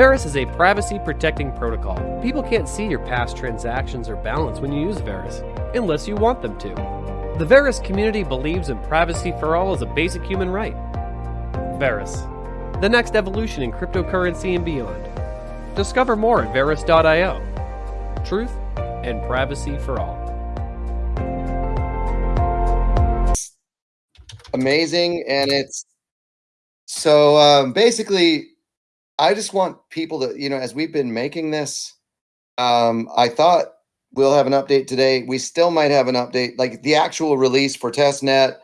Verus is a privacy protecting protocol. People can't see your past transactions or balance when you use Verus, unless you want them to. The Verus community believes in privacy for all as a basic human right. Verus, the next evolution in cryptocurrency and beyond. Discover more at Verus.io. Truth and privacy for all. Amazing, and it's so um, basically, I just want people to, you know, as we've been making this, um, I thought we'll have an update today. We still might have an update, like the actual release for testnet,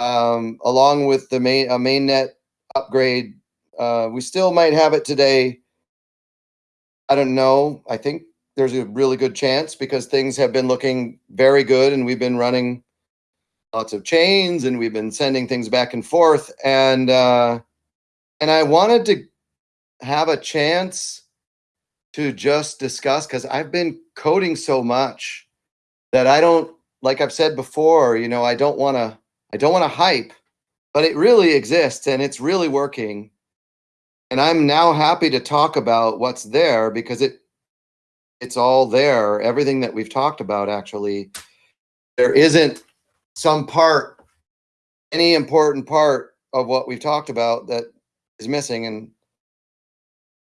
um, along with the main uh, mainnet upgrade. Uh, we still might have it today. I don't know. I think there's a really good chance because things have been looking very good and we've been running lots of chains and we've been sending things back and forth and uh and I wanted to have a chance to just discuss because I've been coding so much that I don't like I've said before, you know, I don't want to I don't want to hype, but it really exists and it's really working. And I'm now happy to talk about what's there because it it's all there. Everything that we've talked about actually there isn't some part any important part of what we've talked about that is missing and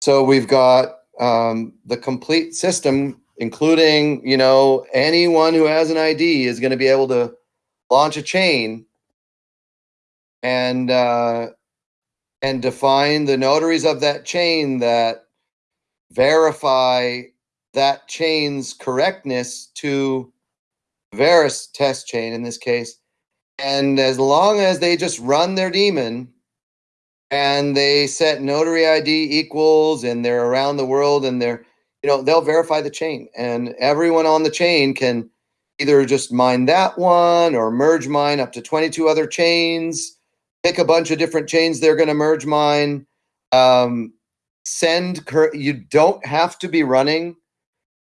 so we've got um, the complete system including you know anyone who has an id is going to be able to launch a chain and uh, and define the notaries of that chain that verify that chain's correctness to Verus test chain in this case. And as long as they just run their daemon and they set notary ID equals and they're around the world and they're, you know, they'll verify the chain and everyone on the chain can either just mine that one or merge mine up to 22 other chains, pick a bunch of different chains they're going to merge mine. Um, send, you don't have to be running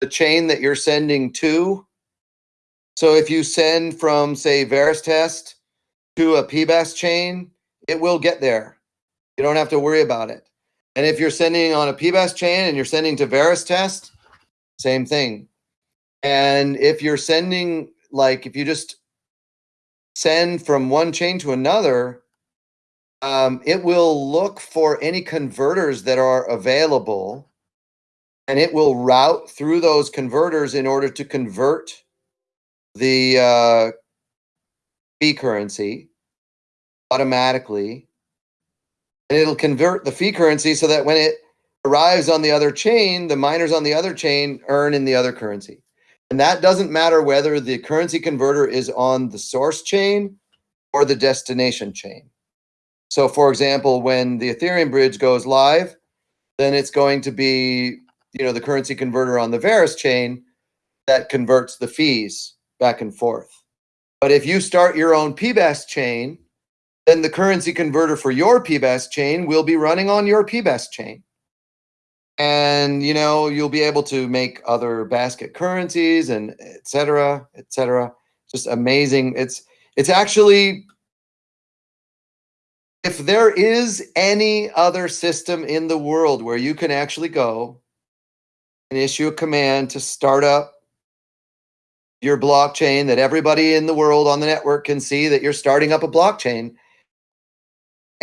the chain that you're sending to. So if you send from, say, Verus test to a PBaaS chain, it will get there. You don't have to worry about it. And if you're sending on a PBaaS chain and you're sending to Verus test, same thing. And if you're sending, like, if you just send from one chain to another, um, it will look for any converters that are available and it will route through those converters in order to convert the uh, fee currency automatically and it'll convert the fee currency so that when it arrives on the other chain, the miners on the other chain earn in the other currency. And that doesn't matter whether the currency converter is on the source chain or the destination chain. So for example, when the Ethereum bridge goes live, then it's going to be, you know, the currency converter on the Verus chain that converts the fees back and forth. But if you start your own PBaaS chain, then the currency converter for your PBaaS chain will be running on your PBaaS chain. And you know, you'll be able to make other basket currencies and etc. etc. Just amazing. It's it's actually if there is any other system in the world where you can actually go and issue a command to start up your blockchain that everybody in the world on the network can see that you're starting up a blockchain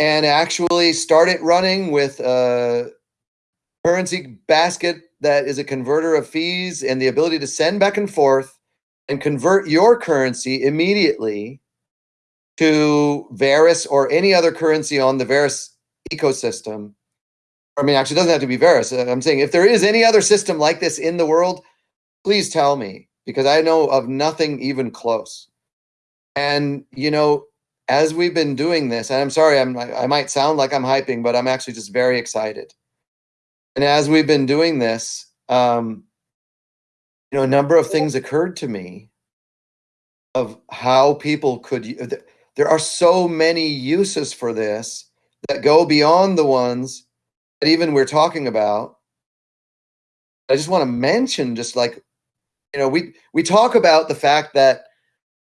and actually start it running with a currency basket that is a converter of fees and the ability to send back and forth and convert your currency immediately to Verus or any other currency on the Verus ecosystem. I mean, actually, it doesn't have to be Verus. Uh, I'm saying if there is any other system like this in the world, please tell me because I know of nothing even close. And, you know, as we've been doing this, and I'm sorry, I'm, I might sound like I'm hyping, but I'm actually just very excited. And as we've been doing this, um, you know, a number of things occurred to me of how people could, there are so many uses for this that go beyond the ones that even we're talking about. I just want to mention just like you know, we we talk about the fact that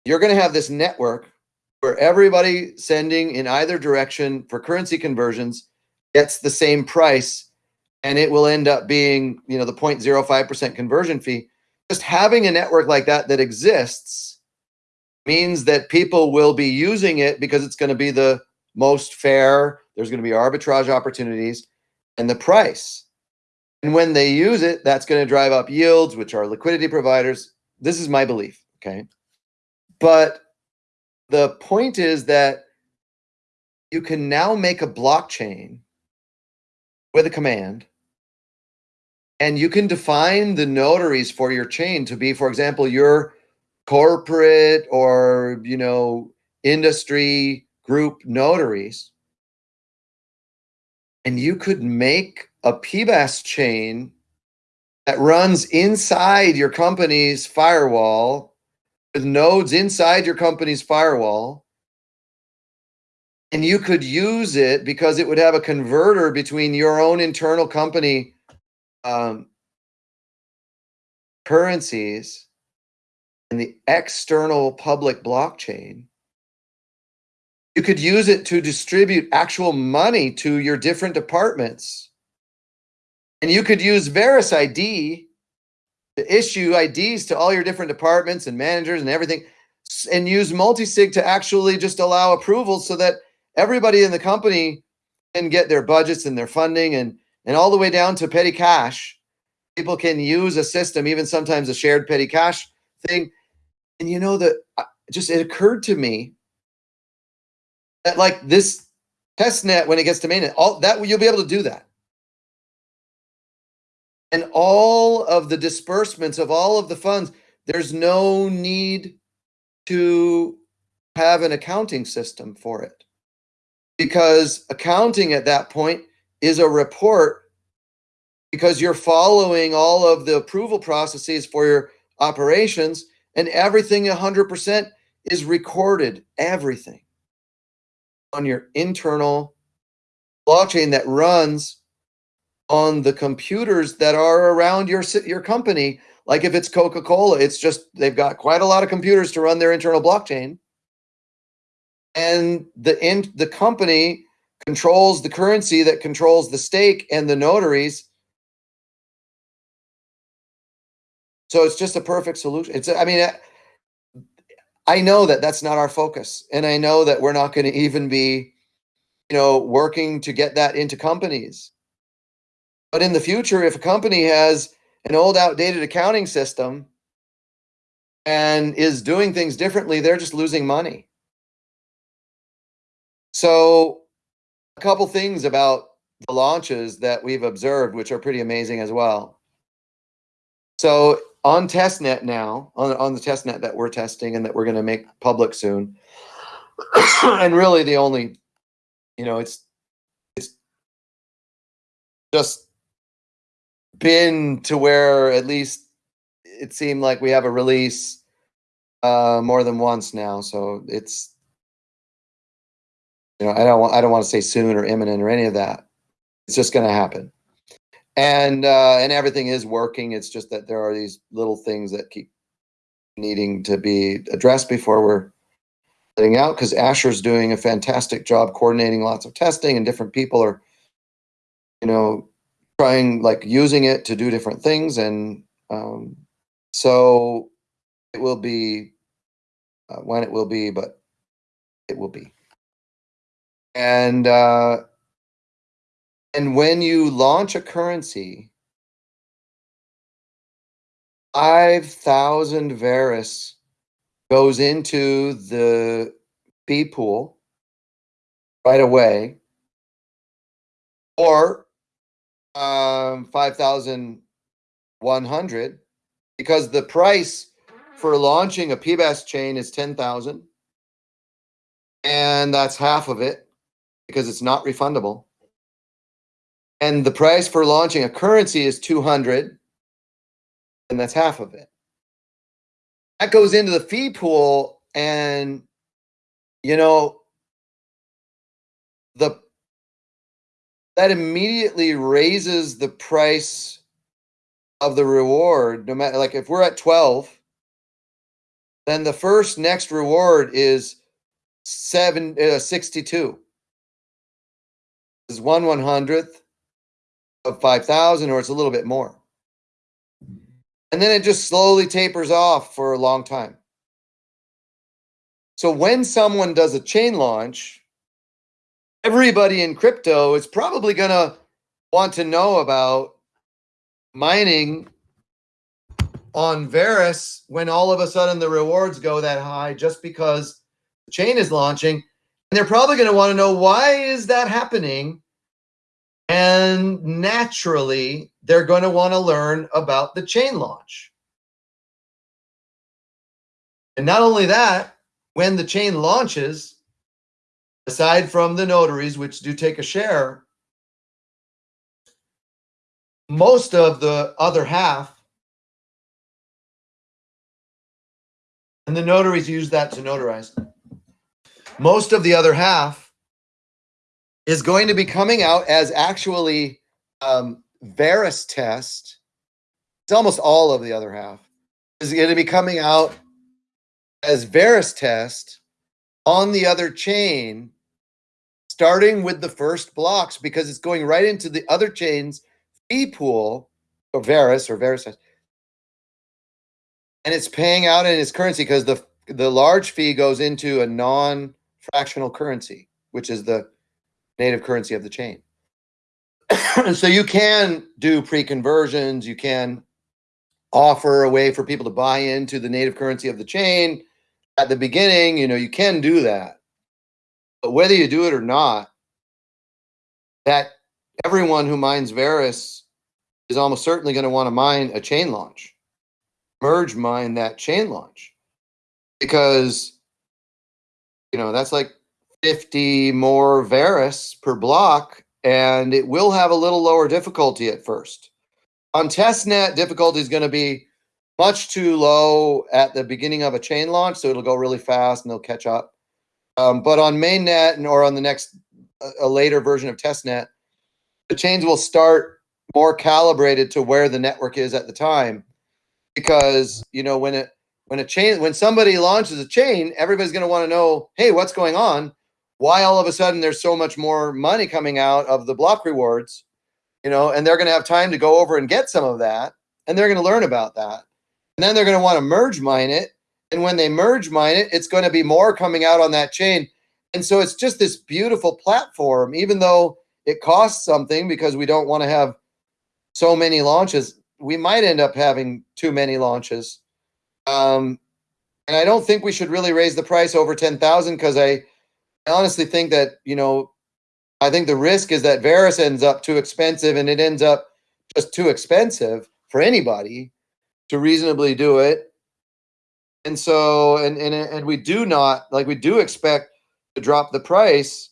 you're going to have this network where everybody sending in either direction for currency conversions gets the same price and it will end up being, you know, the 0.05% conversion fee. Just having a network like that that exists means that people will be using it because it's going to be the most fair. There's going to be arbitrage opportunities and the price. And when they use it, that's going to drive up yields, which are liquidity providers. This is my belief. Okay. But the point is that you can now make a blockchain with a command and you can define the notaries for your chain to be, for example, your corporate or, you know, industry group notaries. And you could make a PBaaS chain that runs inside your company's firewall with nodes inside your company's firewall. And you could use it because it would have a converter between your own internal company um, currencies and the external public blockchain, you could use it to distribute actual money to your different departments. And you could use Verus ID to issue IDs to all your different departments and managers and everything, and use multisig to actually just allow approvals so that everybody in the company can get their budgets and their funding and and all the way down to petty cash. People can use a system, even sometimes a shared petty cash thing. And you know that just it occurred to me that like this test net when it gets to mainnet, all that you'll be able to do that. And all of the disbursements of all of the funds, there's no need to have an accounting system for it. Because accounting at that point is a report because you're following all of the approval processes for your operations and everything 100% is recorded, everything on your internal blockchain that runs on the computers that are around your your company. Like if it's Coca-Cola, it's just they've got quite a lot of computers to run their internal blockchain. And the in the company controls the currency that controls the stake and the notaries. So it's just a perfect solution. It's, I mean, I know that that's not our focus. And I know that we're not going to even be, you know, working to get that into companies. But in the future, if a company has an old outdated accounting system and is doing things differently, they're just losing money. So a couple things about the launches that we've observed, which are pretty amazing as well. So on testnet now, on, on the testnet that we're testing and that we're going to make public soon, and really the only, you know, it's it's just been to where at least it seemed like we have a release uh, more than once now. So it's you know, I don't want I don't want to say soon or imminent or any of that. It's just going to happen. And uh, and everything is working. It's just that there are these little things that keep needing to be addressed before we're letting out because Asher's doing a fantastic job coordinating lots of testing and different people are, you know, trying like using it to do different things. And um, so it will be uh, when it will be, but it will be and uh, and when you launch a currency, five thousand Verus goes into the fee pool right away, or um, five thousand one hundred, because the price for launching a PBaaS chain is ten thousand, and that's half of it because it's not refundable. And the price for launching a currency is 200 and that's half of it. That goes into the fee pool and you know the that immediately raises the price of the reward no matter like if we're at 12 then the first next reward is 7 uh, 62 is one one hundredth, of 5,000 or it's a little bit more. And then it just slowly tapers off for a long time. So when someone does a chain launch, everybody in crypto is probably going to want to know about mining on Verus when all of a sudden the rewards go that high just because the chain is launching. And they're probably going to want to know why is that happening? And naturally, they're going to want to learn about the chain launch. And not only that, when the chain launches, aside from the notaries, which do take a share, most of the other half, and the notaries use that to notarize, most of the other half is going to be coming out as actually um, Verus test. It's almost all of the other half is going to be coming out as Verus test on the other chain, starting with the first blocks because it's going right into the other chain's fee pool or Verus or Verus. And it's paying out in its currency because the the large fee goes into a non-fractional currency, which is the native currency of the chain. so you can do pre-conversions, you can offer a way for people to buy into the native currency of the chain at the beginning, you know, you can do that. But whether you do it or not, that everyone who mines Verus is almost certainly going to want to mine a chain launch, merge mine that chain launch, because you know that's like 50 more Verus per block, and it will have a little lower difficulty at first. On testnet, difficulty is going to be much too low at the beginning of a chain launch, so it'll go really fast and they'll catch up. Um, but on mainnet and or on the next a, later version of testnet, the chains will start more calibrated to where the network is at the time, because you know when it when a chain when somebody launches a chain, everybody's going to want to know, hey, what's going on? Why all of a sudden there's so much more money coming out of the block rewards? You know, and they're going to have time to go over and get some of that, and they're going to learn about that. And then they're going to want to merge mine it. And when they merge mine it, it's going to be more coming out on that chain. And so it's just this beautiful platform, even though it costs something because we don't want to have so many launches. We might end up having too many launches. Um, and I don't think we should really raise the price over 10,000 because I, I honestly think that, you know, I think the risk is that Verus ends up too expensive and it ends up just too expensive for anybody to reasonably do it. And so, and, and, and we do not, like we do expect to drop the price.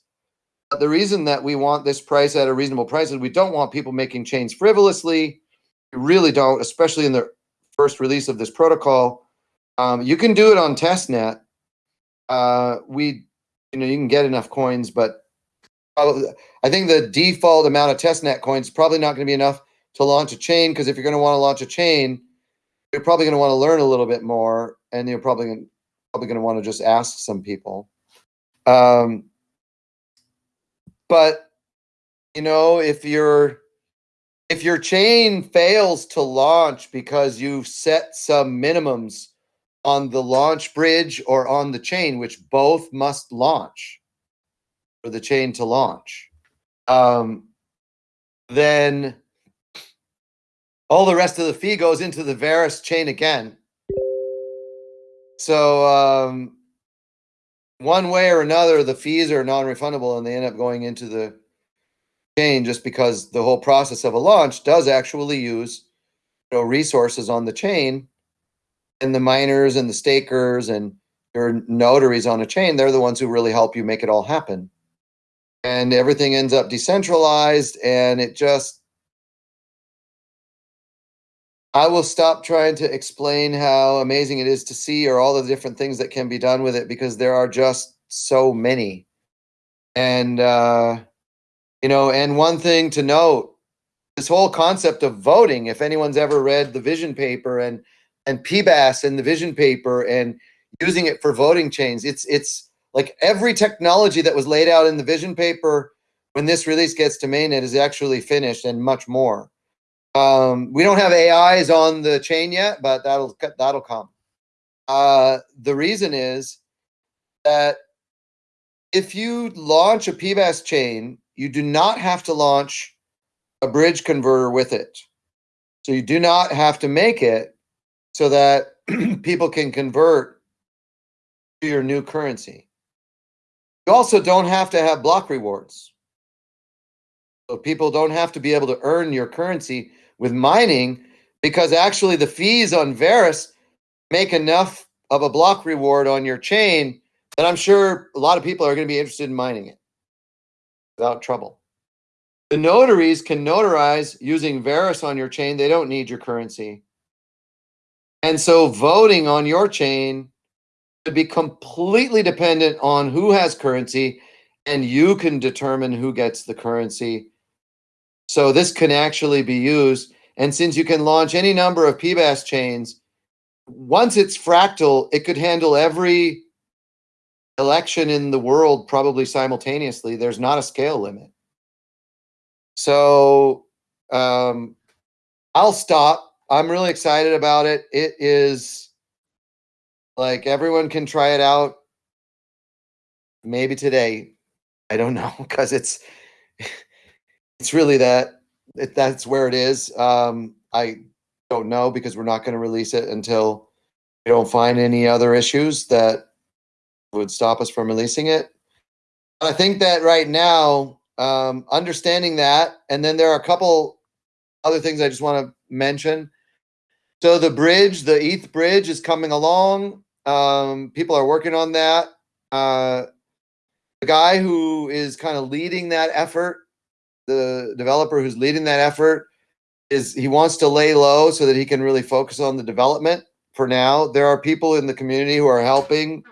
But the reason that we want this price at a reasonable price is we don't want people making chains frivolously. We really don't, especially in the first release of this protocol. Um, you can do it on testnet. Uh, we, you know, you can get enough coins, but probably, I think the default amount of testnet coins is probably not going to be enough to launch a chain because if you're going to want to launch a chain, you're probably going to want to learn a little bit more, and you're probably gonna, probably going to want to just ask some people. Um, but you know, if your if your chain fails to launch because you've set some minimums on the launch bridge or on the chain, which both must launch for the chain to launch, um, then all the rest of the fee goes into the Verus chain again. So um, one way or another, the fees are non-refundable and they end up going into the chain just because the whole process of a launch does actually use you know, resources on the chain and the miners and the stakers and your notaries on a chain, they're the ones who really help you make it all happen. And everything ends up decentralized and it just I will stop trying to explain how amazing it is to see or all the different things that can be done with it because there are just so many. And, uh, you know, and one thing to note this whole concept of voting, if anyone's ever read the vision paper and, and PBaaS and the vision paper and using it for voting chains, it's, it's like every technology that was laid out in the vision paper when this release gets to mainnet is actually finished and much more. Um, we don't have AIs on the chain yet, but that'll that'll come. Uh, the reason is that if you launch a PBaaS chain, you do not have to launch a bridge converter with it. So you do not have to make it so that people can convert to your new currency. You also don't have to have block rewards. So people don't have to be able to earn your currency with mining because actually the fees on Verus make enough of a block reward on your chain that I'm sure a lot of people are going to be interested in mining it without trouble. The notaries can notarize using Verus on your chain. They don't need your currency. And so voting on your chain to be completely dependent on who has currency and you can determine who gets the currency so this can actually be used. And since you can launch any number of PBaaS chains, once it's fractal, it could handle every election in the world probably simultaneously. There's not a scale limit. So um, I'll stop. I'm really excited about it. It is like everyone can try it out maybe today. I don't know because it's it's really that it, that's where it is. Um, I don't know because we're not going to release it until we don't find any other issues that would stop us from releasing it. I think that right now, um, understanding that, and then there are a couple other things I just want to mention. So the bridge, the ETH bridge is coming along. Um, people are working on that. Uh, the guy who is kind of leading that effort the developer who's leading that effort is he wants to lay low so that he can really focus on the development for now. There are people in the community who are helping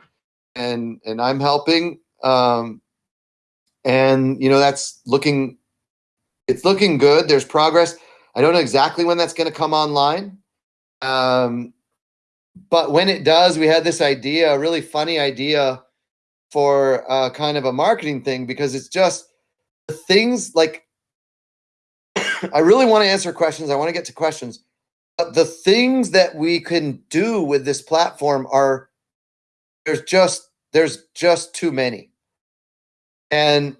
and and I'm helping. Um, and you know that's looking it's looking good. There's progress. I don't know exactly when that's going to come online. Um, but when it does, we had this idea, a really funny idea for uh, kind of a marketing thing because it's just the things like I really want to answer questions. I want to get to questions. But the things that we can do with this platform are there's just there's just too many. And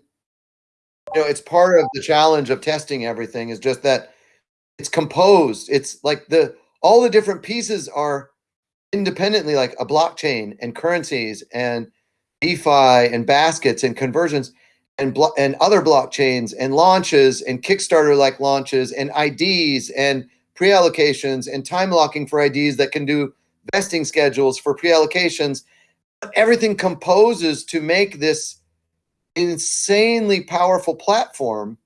you know, it's part of the challenge of testing everything is just that it's composed. It's like the all the different pieces are independently like a blockchain and currencies and DeFi and baskets and conversions and and other blockchains and launches and Kickstarter like launches and IDs and pre-allocations and time locking for IDs that can do vesting schedules for pre-allocations. Everything composes to make this insanely powerful platform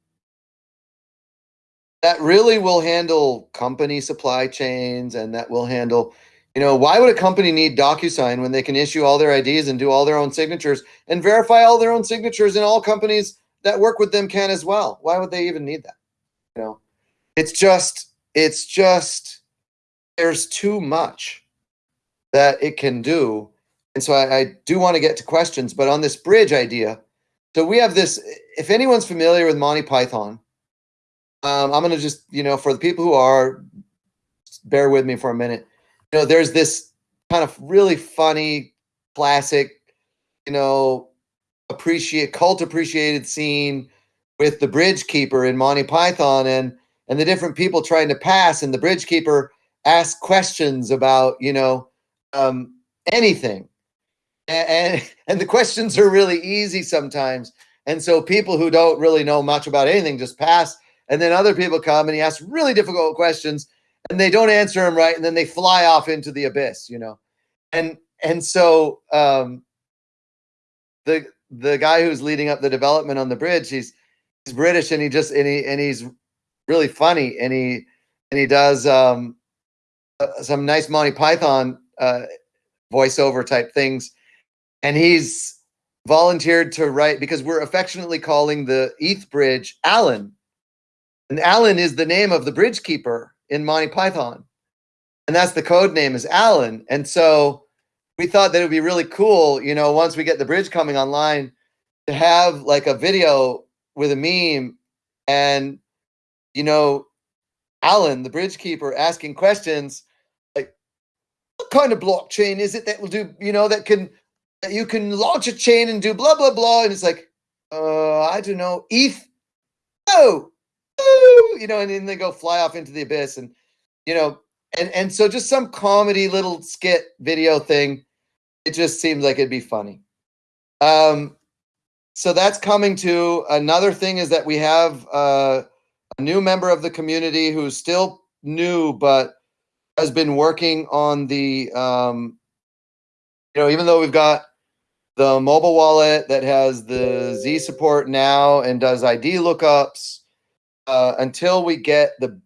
that really will handle company supply chains and that will handle you know, why would a company need DocuSign when they can issue all their IDs and do all their own signatures and verify all their own signatures and all companies that work with them can as well? Why would they even need that? You know, it's just, it's just, there's too much that it can do. And so I, I do want to get to questions, but on this bridge idea, so we have this, if anyone's familiar with Monty Python, um, I'm going to just, you know, for the people who are, bear with me for a minute you know, there's this kind of really funny, classic, you know, appreciate cult appreciated scene with the bridge keeper in Monty Python and and the different people trying to pass and the bridge keeper asks questions about, you know, um, anything. And, and, and the questions are really easy sometimes. And so people who don't really know much about anything just pass. And then other people come and he asks really difficult questions and they don't answer him right, and then they fly off into the abyss, you know. And and so um, the the guy who's leading up the development on the bridge, he's he's British, and he just and he and he's really funny, and he and he does um, uh, some nice Monty Python uh, voiceover type things, and he's volunteered to write because we're affectionately calling the ETH bridge Alan, and Alan is the name of the bridge keeper in Monty Python. And that's the code name is Alan. And so we thought that it would be really cool, you know, once we get the bridge coming online to have like a video with a meme and you know Alan, the bridge keeper, asking questions like, "What kind of blockchain is it that will do? You know, that can that you can launch a chain and do blah blah blah?" And it's like, "Uh, I don't know, ETH, oh, oh," you know, and then they go fly off into the abyss, and you know, and and so just some comedy little skit video thing. It just seems like it'd be funny. Um, so that's coming to another thing is that we have uh, a new member of the community who's still new but has been working on the um, you know even though we've got the mobile wallet that has the z support now and does id lookups uh, until we get the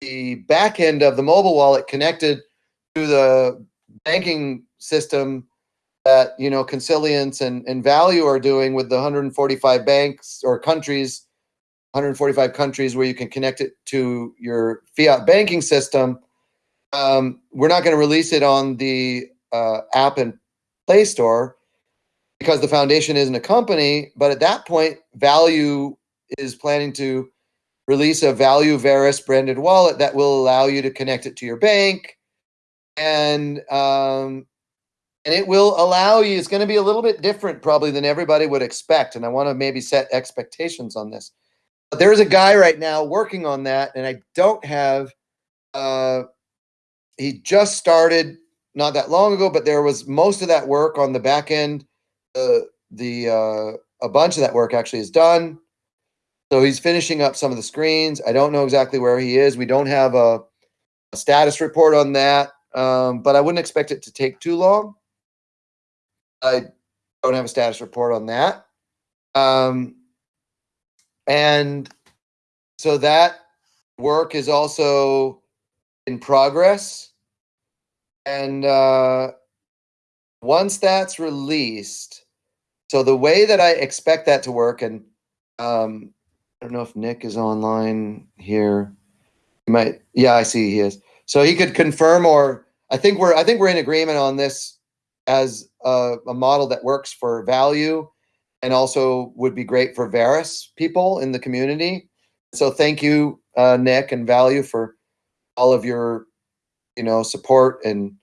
the back end of the mobile wallet connected to the banking system that you know Consilience and, and Value are doing with the 145 banks or countries, 145 countries where you can connect it to your fiat banking system. Um, we're not going to release it on the uh, app and Play Store because the foundation isn't a company. But at that point, Value is planning to release a Value Verus branded wallet that will allow you to connect it to your bank. And um, and it will allow you it's going to be a little bit different probably than everybody would expect and i want to maybe set expectations on this. But there's a guy right now working on that and i don't have uh he just started not that long ago but there was most of that work on the back end uh, the uh a bunch of that work actually is done so he's finishing up some of the screens i don't know exactly where he is we don't have a, a status report on that um, but i wouldn't expect it to take too long I don't have a status report on that. Um, and so that work is also in progress. And uh, once that's released, so the way that I expect that to work, and um, I don't know if Nick is online here. He might, yeah, I see he is. So he could confirm, or I think we're, I think we're in agreement on this as a, a, model that works for value and also would be great for Verus people in the community. So thank you, uh, Nick and Value for all of your, you know, support and,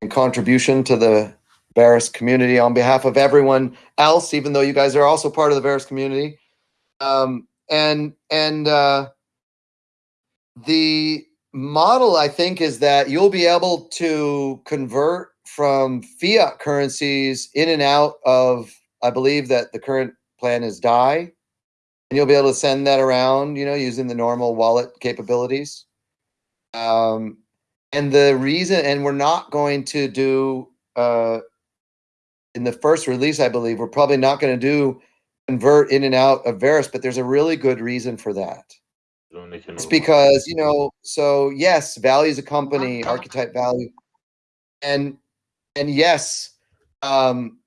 and contribution to the Verus community on behalf of everyone else, even though you guys are also part of the Verus community. Um, and and uh, the model, I think, is that you'll be able to convert from fiat currencies in and out of, I believe that the current plan is DAI. And you'll be able to send that around, you know, using the normal wallet capabilities. Um, and the reason, and we're not going to do, uh, in the first release, I believe, we're probably not going to do convert in and out of Verus, but there's a really good reason for that. It's because, you know, so yes, value is a company, archetype value. And and yes, um,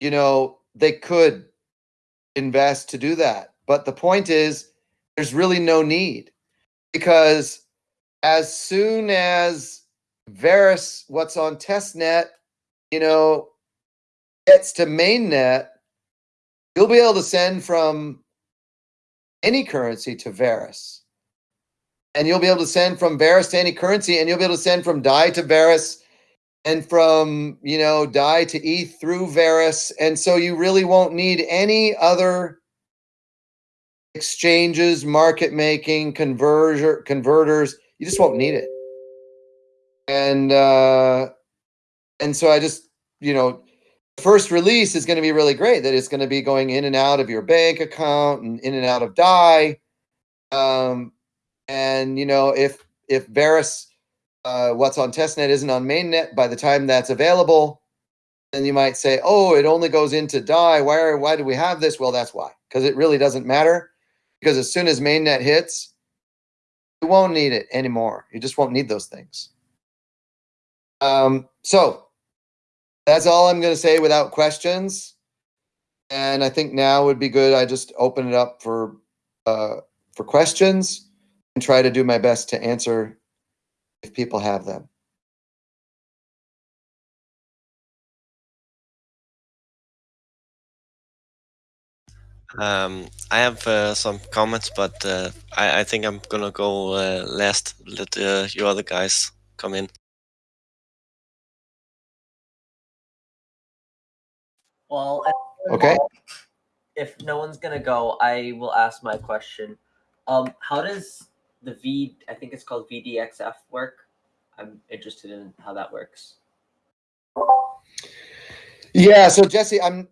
you know, they could invest to do that. But the point is, there's really no need because as soon as Verus, what's on testnet, you know, gets to mainnet, you'll be able to send from any currency to Verus. And you'll be able to send from Verus to any currency, and you'll be able to send from DAI to Verus and from you know DAI to ETH through Verus, and so you really won't need any other exchanges, market making, converter converters. You just won't need it. And uh, and so I just you know first release is going to be really great. That it's going to be going in and out of your bank account and in and out of DAI. Um, and you know if if Verus uh, what's on testnet isn't on mainnet by the time that's available, then you might say, oh, it only goes into DAI. Why, are, why do we have this? Well, that's why, because it really doesn't matter. Because as soon as mainnet hits, you won't need it anymore. You just won't need those things. Um, so that's all I'm going to say without questions. And I think now would be good. I just open it up for uh, for questions and try to do my best to answer if people have them. Um, I have uh, some comments, but uh, I, I, think I'm gonna go uh, last. Let uh, you other guys come in. Well, okay. If no one's gonna go, I will ask my question. Um, how does the V? I think it's called VDXF work. I'm interested in how that works. Yeah. So Jesse, I'm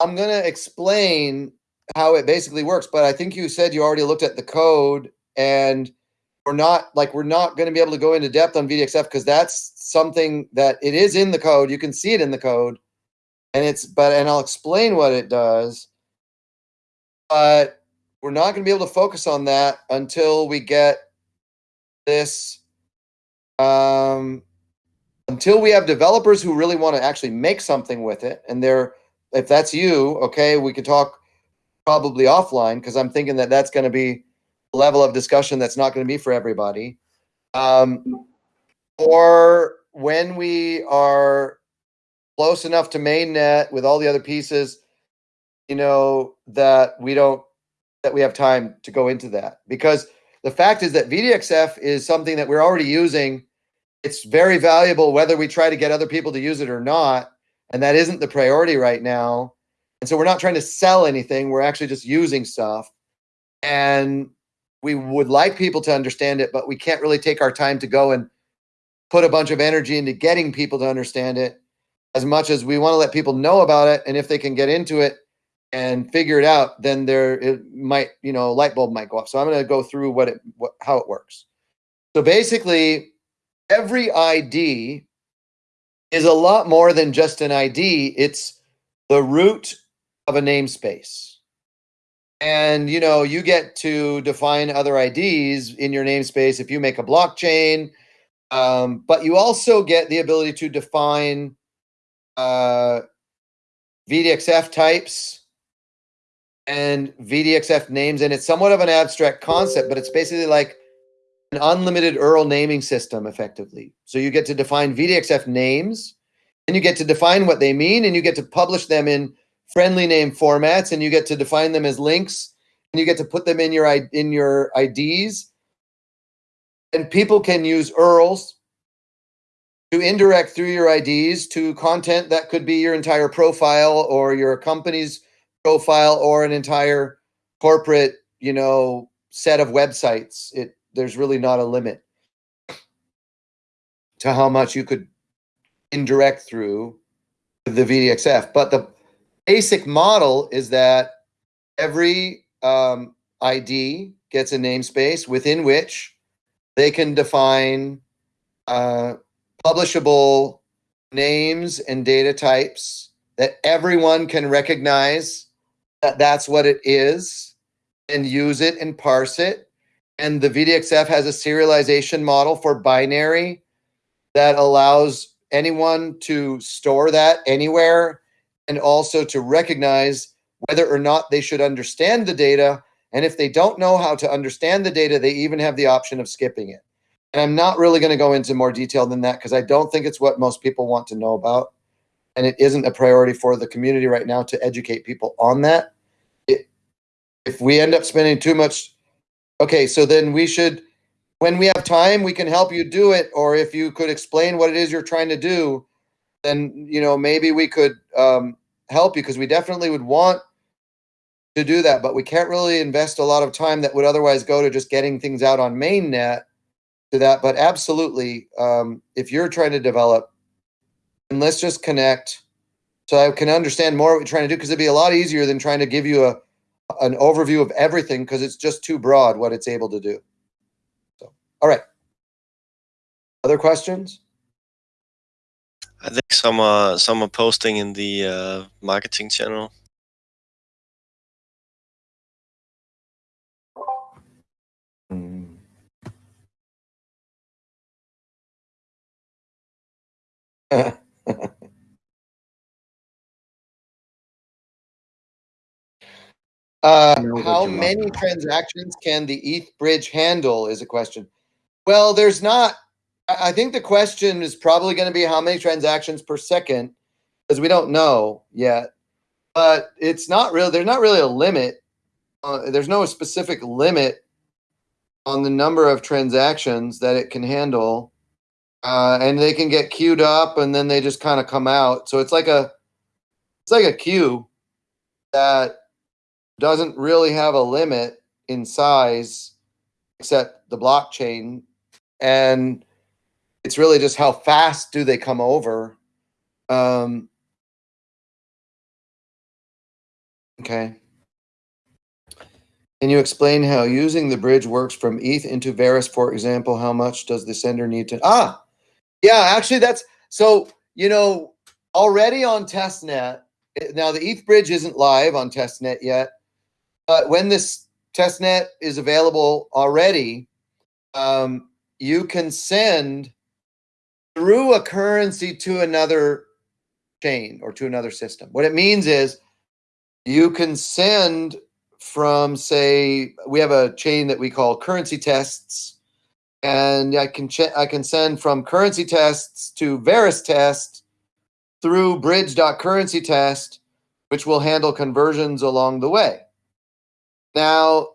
I'm gonna explain how it basically works, but I think you said you already looked at the code and we're not like we're not going to be able to go into depth on VDXF because that's something that it is in the code. You can see it in the code, and it's but and I'll explain what it does. But we're not going to be able to focus on that until we get this um until we have developers who really want to actually make something with it and they're if that's you okay we could talk probably offline because I'm thinking that that's going to be a level of discussion that's not going to be for everybody. Um, or when we are close enough to mainnet with all the other pieces, you know, that we don't, that we have time to go into that. Because the fact is that VDXF is something that we're already using. It's very valuable whether we try to get other people to use it or not. And that isn't the priority right now. And so we're not trying to sell anything. We're actually just using stuff. And we would like people to understand it, but we can't really take our time to go and put a bunch of energy into getting people to understand it as much as we want to let people know about it. And if they can get into it and figure it out, then there it might, you know, light bulb might go off. So I'm going to go through what it, what, how it works. So basically, every ID is a lot more than just an ID. It's the root of a namespace. And you know, you get to define other IDs in your namespace if you make a blockchain, um, but you also get the ability to define uh, VDXF types and VDXF names, and it's somewhat of an abstract concept, but it's basically like an unlimited URL naming system, effectively. So you get to define VDXF names, and you get to define what they mean, and you get to publish them in friendly name formats and you get to define them as links and you get to put them in your in your IDs. And people can use URLs to indirect through your IDs to content that could be your entire profile or your company's profile or an entire corporate, you know, set of websites. It there's really not a limit to how much you could indirect through the VDXF. But the basic model is that every um, ID gets a namespace within which they can define uh, publishable names and data types that everyone can recognize that that's what it is and use it and parse it. And the VDXF has a serialization model for binary that allows anyone to store that anywhere and also to recognize whether or not they should understand the data. And if they don't know how to understand the data, they even have the option of skipping it. And I'm not really going to go into more detail than that because I don't think it's what most people want to know about. And it isn't a priority for the community right now to educate people on that. It, if we end up spending too much, okay, so then we should, when we have time, we can help you do it. Or if you could explain what it is you're trying to do, then you know maybe we could um, help you because we definitely would want to do that, but we can't really invest a lot of time that would otherwise go to just getting things out on mainnet to that. But absolutely, um, if you're trying to develop, and let's just connect so I can understand more what you're trying to do because it'd be a lot easier than trying to give you a an overview of everything because it's just too broad what it's able to do. So, all right. Other questions? I think some are some are posting in the uh, marketing channel. uh, how many transactions can the ETH bridge handle is a question. Well, there's not I think the question is probably going to be how many transactions per second, because we don't know yet. But it's not really there's not really a limit. uh, there's no specific limit on the number of transactions that it can handle. Uh, and they can get queued up and then they just kind of come out. So it's like a it's like a queue that doesn't really have a limit in size except the blockchain. And it's really just how fast do they come over. Um, okay. Can you explain how using the bridge works from eth into Verus for example how much does the sender need to ah yeah actually that's so you know already on testnet now the eth bridge isn't live on testnet yet but when this testnet is available already, um, you can send through a currency to another chain or to another system. What it means is you can send from, say, we have a chain that we call currency tests, and I can I can send from currency tests to Verus test through bridge.currency test, which will handle conversions along the way. Now,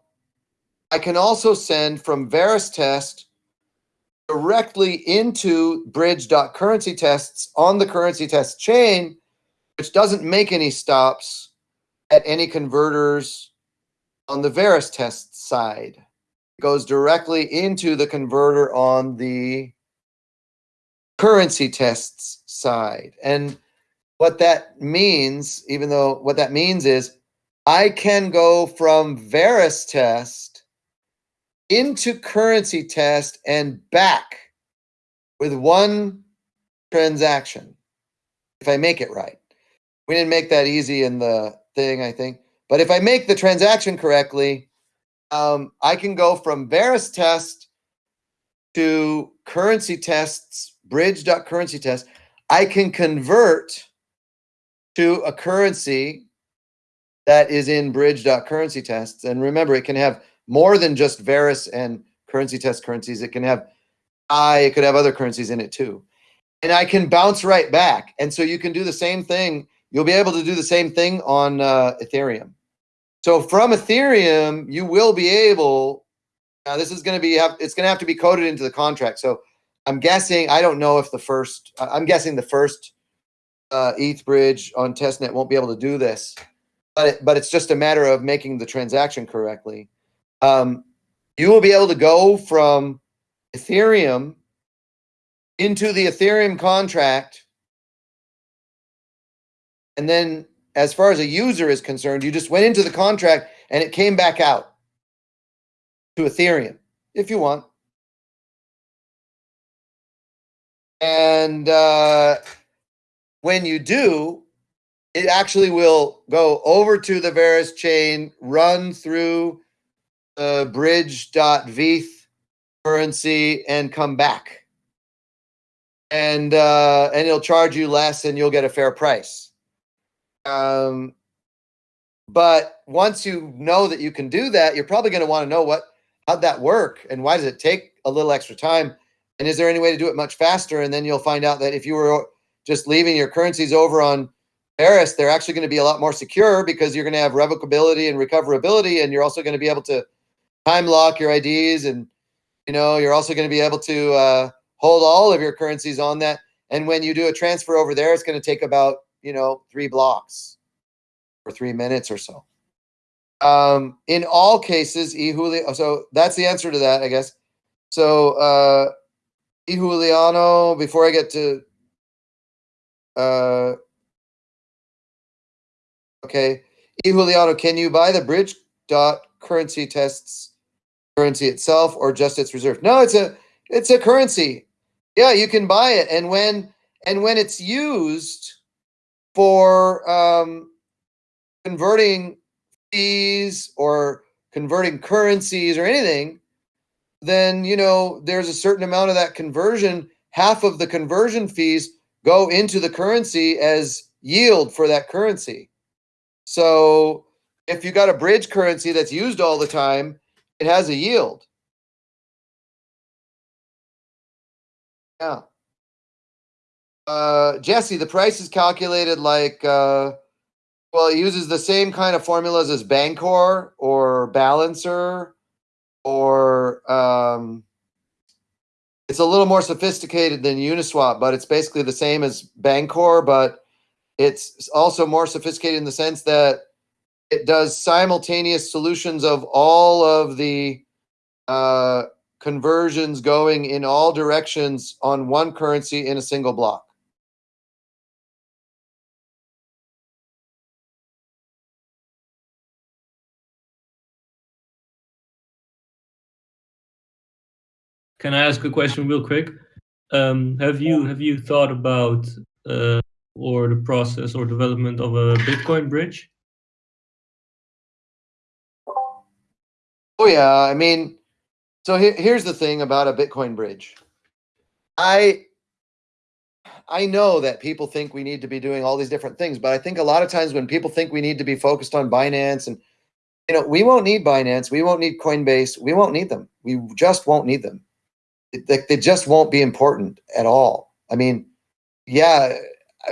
I can also send from Verus test directly into bridge.currency tests on the currency test chain, which doesn't make any stops at any converters on the Verus test side. Goes directly into the converter on the currency tests side. And what that means, even though what that means is I can go from Verus test into currency test and back with one transaction if I make it right. We didn't make that easy in the thing, I think. But if I make the transaction correctly, um, I can go from Verus test to currency tests, bridge.currency test. I can convert to a currency that is in bridge.currency tests. And remember, it can have more than just Verus and currency test currencies. It can have I, it could have other currencies in it too. And I can bounce right back. And so you can do the same thing. You'll be able to do the same thing on uh, Ethereum. So from Ethereum, you will be able, now this is going to be, it's going to have to be coded into the contract. So I'm guessing, I don't know if the first, I'm guessing the first uh, ETH bridge on testnet won't be able to do this but it, but it's just a matter of making the transaction correctly. Um, you will be able to go from Ethereum into the Ethereum contract. And then as far as a user is concerned, you just went into the contract and it came back out to Ethereum if you want. And uh, when you do, it actually will go over to the Verus chain, run through the bridge.veth currency and come back. And uh, and it'll charge you less and you'll get a fair price. Um, but once you know that you can do that, you're probably going to want to know what how'd that work and why does it take a little extra time? And is there any way to do it much faster? And then you'll find out that if you were just leaving your currencies over on Verus, they're actually going to be a lot more secure because you're going to have revocability and recoverability, and you're also going to be able to time lock your IDs, and you know you're also going to be able to uh, hold all of your currencies on that. And when you do a transfer over there, it's going to take about you know three blocks or three minutes or so. Um, in all cases, eJuliano. So that's the answer to that, I guess. So uh, eJuliano. Before I get to uh, Okay. E Juliano, can you buy the bridge dot currency tests currency itself or just its reserve? No, it's a it's a currency. Yeah, you can buy it. And when and when it's used for um, converting fees or converting currencies or anything, then you know there's a certain amount of that conversion. Half of the conversion fees go into the currency as yield for that currency. So if you got a bridge currency that's used all the time, it has a yield. Yeah. Uh, Jesse, the price is calculated like uh, Well, it uses the same kind of formulas as Bancor or Balancer or um, it's a little more sophisticated than Uniswap, but it's basically the same as Bancor, but it's also more sophisticated in the sense that it does simultaneous solutions of all of the uh, conversions going in all directions on one currency in a single block. Can I ask a question real quick? Um, have you have you thought about uh, or the process or development of a Bitcoin bridge? Oh yeah, I mean, so here, here's the thing about a Bitcoin bridge. I I know that people think we need to be doing all these different things, but I think a lot of times when people think we need to be focused on Binance and you know, we won't need Binance, we won't need Coinbase, we won't need them. We just won't need them. They, they just won't be important at all. I mean, yeah,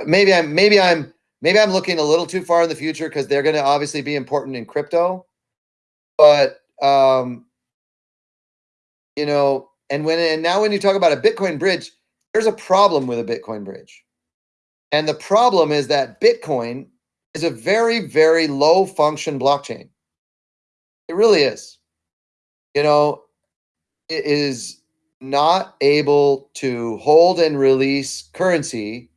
maybe I'm maybe I'm maybe I'm looking a little too far in the future because they're going to obviously be important in crypto, but um, you know, and when and now when you talk about a Bitcoin bridge, there's a problem with a Bitcoin bridge. And the problem is that Bitcoin is a very, very low function blockchain. It really is. You know, it is not able to hold and release currency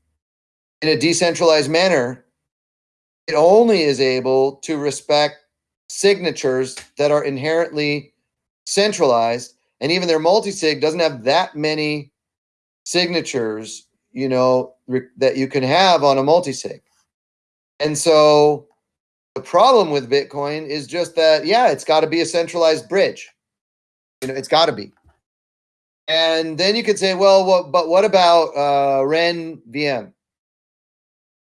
in a decentralized manner. It only is able to respect signatures that are inherently centralized. And even their multi-sig doesn't have that many signatures you know that you can have on a multi-sig. And so the problem with bitcoin is just that yeah it's got to be a centralized bridge. You know it's got to be and then you could say well what, but what about uh, ren vm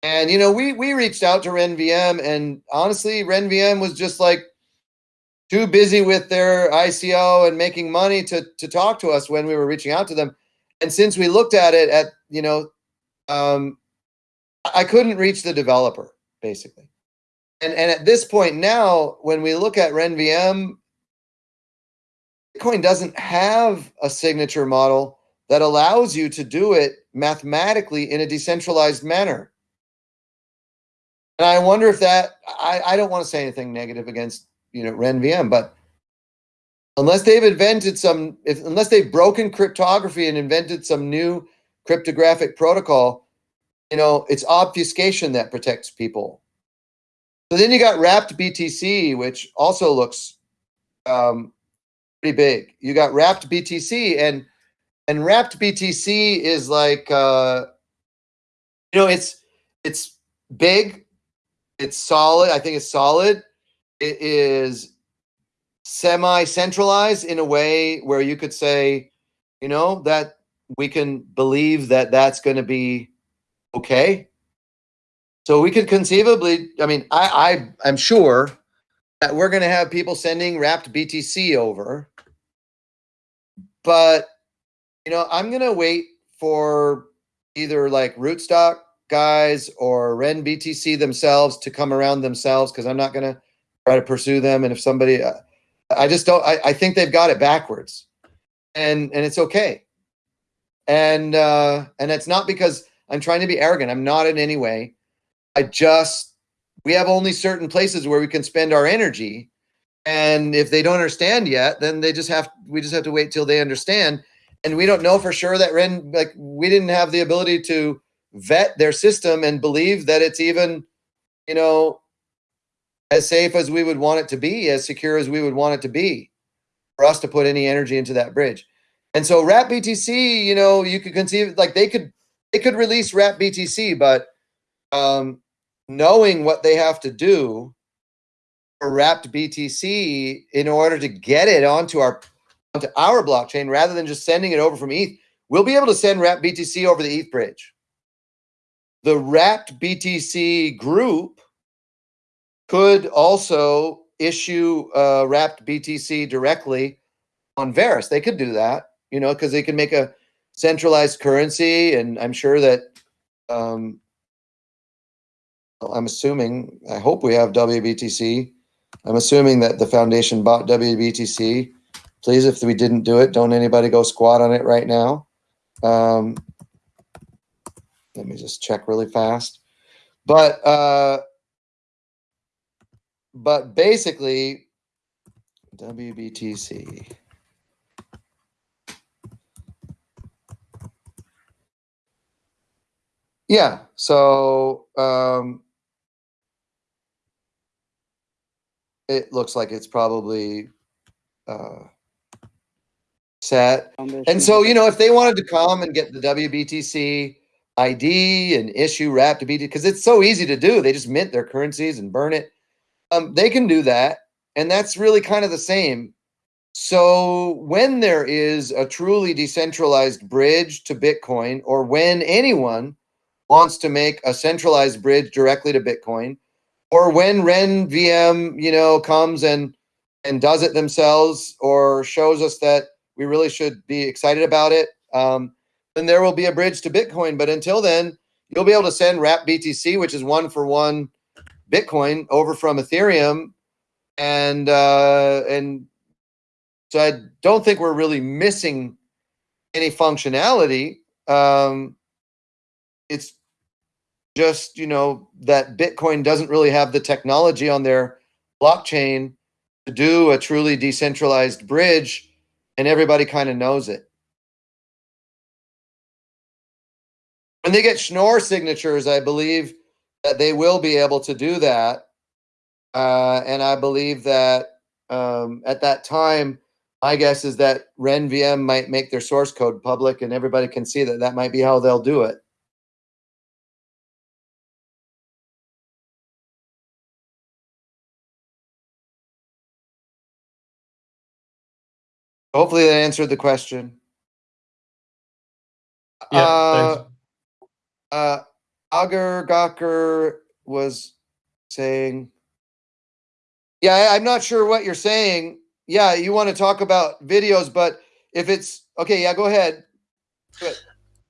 and you know we we reached out to RenVM and honestly RenVM was just like too busy with their ICO and making money to to talk to us when we were reaching out to them. And since we looked at it at you know, um, I couldn't reach the developer basically. And and at this point now, when we look at RenVM, Bitcoin doesn't have a signature model that allows you to do it mathematically in a decentralized manner. And I wonder if that I, I don't want to say anything negative against you know RenVM. But unless they've invented some, if, unless they've broken cryptography and invented some new cryptographic protocol, you know, it's obfuscation that protects people. So then you got wrapped BTC, which also looks um, pretty big. You got wrapped BTC, and and wrapped BTC is like, uh, you know, it's it's big, it's solid. I think it's solid, it is semi-centralized in a way where you could say, you know, that we can believe that that's going to be okay. So we could conceivably, I mean, I, I I'm sure that we're going to have people sending wrapped BTC over, but you know, I'm going to wait for either like rootstock guys or Ren BTC themselves to come around themselves because I'm not going to try to pursue them. And if somebody, uh, I just don't, I, I think they've got it backwards and, and it's okay. And, uh, and it's not because I'm trying to be arrogant. I'm not in any way. I just, we have only certain places where we can spend our energy. And if they don't understand yet, then they just have, we just have to wait till they understand. And we don't know for sure that Ren, like we didn't have the ability to vet their system and believe that it's even, you know, as safe as we would want it to be, as secure as we would want it to be for us to put any energy into that bridge. And so wrap BTC, you know, you could conceive like they could they could release wrap BTC, but um, knowing what they have to do for wrapped BTC in order to get it onto our onto our blockchain rather than just sending it over from ETH, we'll be able to send wrapped BTC over the ETH bridge. The wrapped BTC group could also issue uh, wrapped BTC directly on Verus. They could do that, you know, because they can make a centralized currency, and I'm sure that um, I'm assuming, I hope we have WBTC. I'm assuming that the foundation bought WBTC. Please, if we didn't do it, don't anybody go squat on it right now. Um, let me just check really fast. But uh, but basically, WBTC. Yeah. So um, it looks like it's probably uh, set. And so, you know, if they wanted to come and get the WBTC ID and issue wrap to BT, because it's so easy to do, they just mint their currencies and burn it. Um, they can do that. And that's really kind of the same. So when there is a truly decentralized bridge to Bitcoin, or when anyone wants to make a centralized bridge directly to Bitcoin, or when RenVM, you know, comes and and does it themselves, or shows us that we really should be excited about it, um, then there will be a bridge to Bitcoin. But until then, you'll be able to send Wrap BTC, which is one for one Bitcoin, over from Ethereum, and uh, and so I don't think we're really missing any functionality. Um, it's just you know that Bitcoin doesn't really have the technology on their blockchain to do a truly decentralized bridge, and everybody kind of knows it. When they get Schnorr signatures, I believe that they will be able to do that, uh, and I believe that um, at that time, my guess is that RenVM might make their source code public, and everybody can see that that might be how they'll do it. Hopefully that answered the question. Yeah, Uh, uh, Agar Gawker was saying, yeah, I, I'm not sure what you're saying. Yeah, you want to talk about videos, but if it's okay, yeah, go ahead.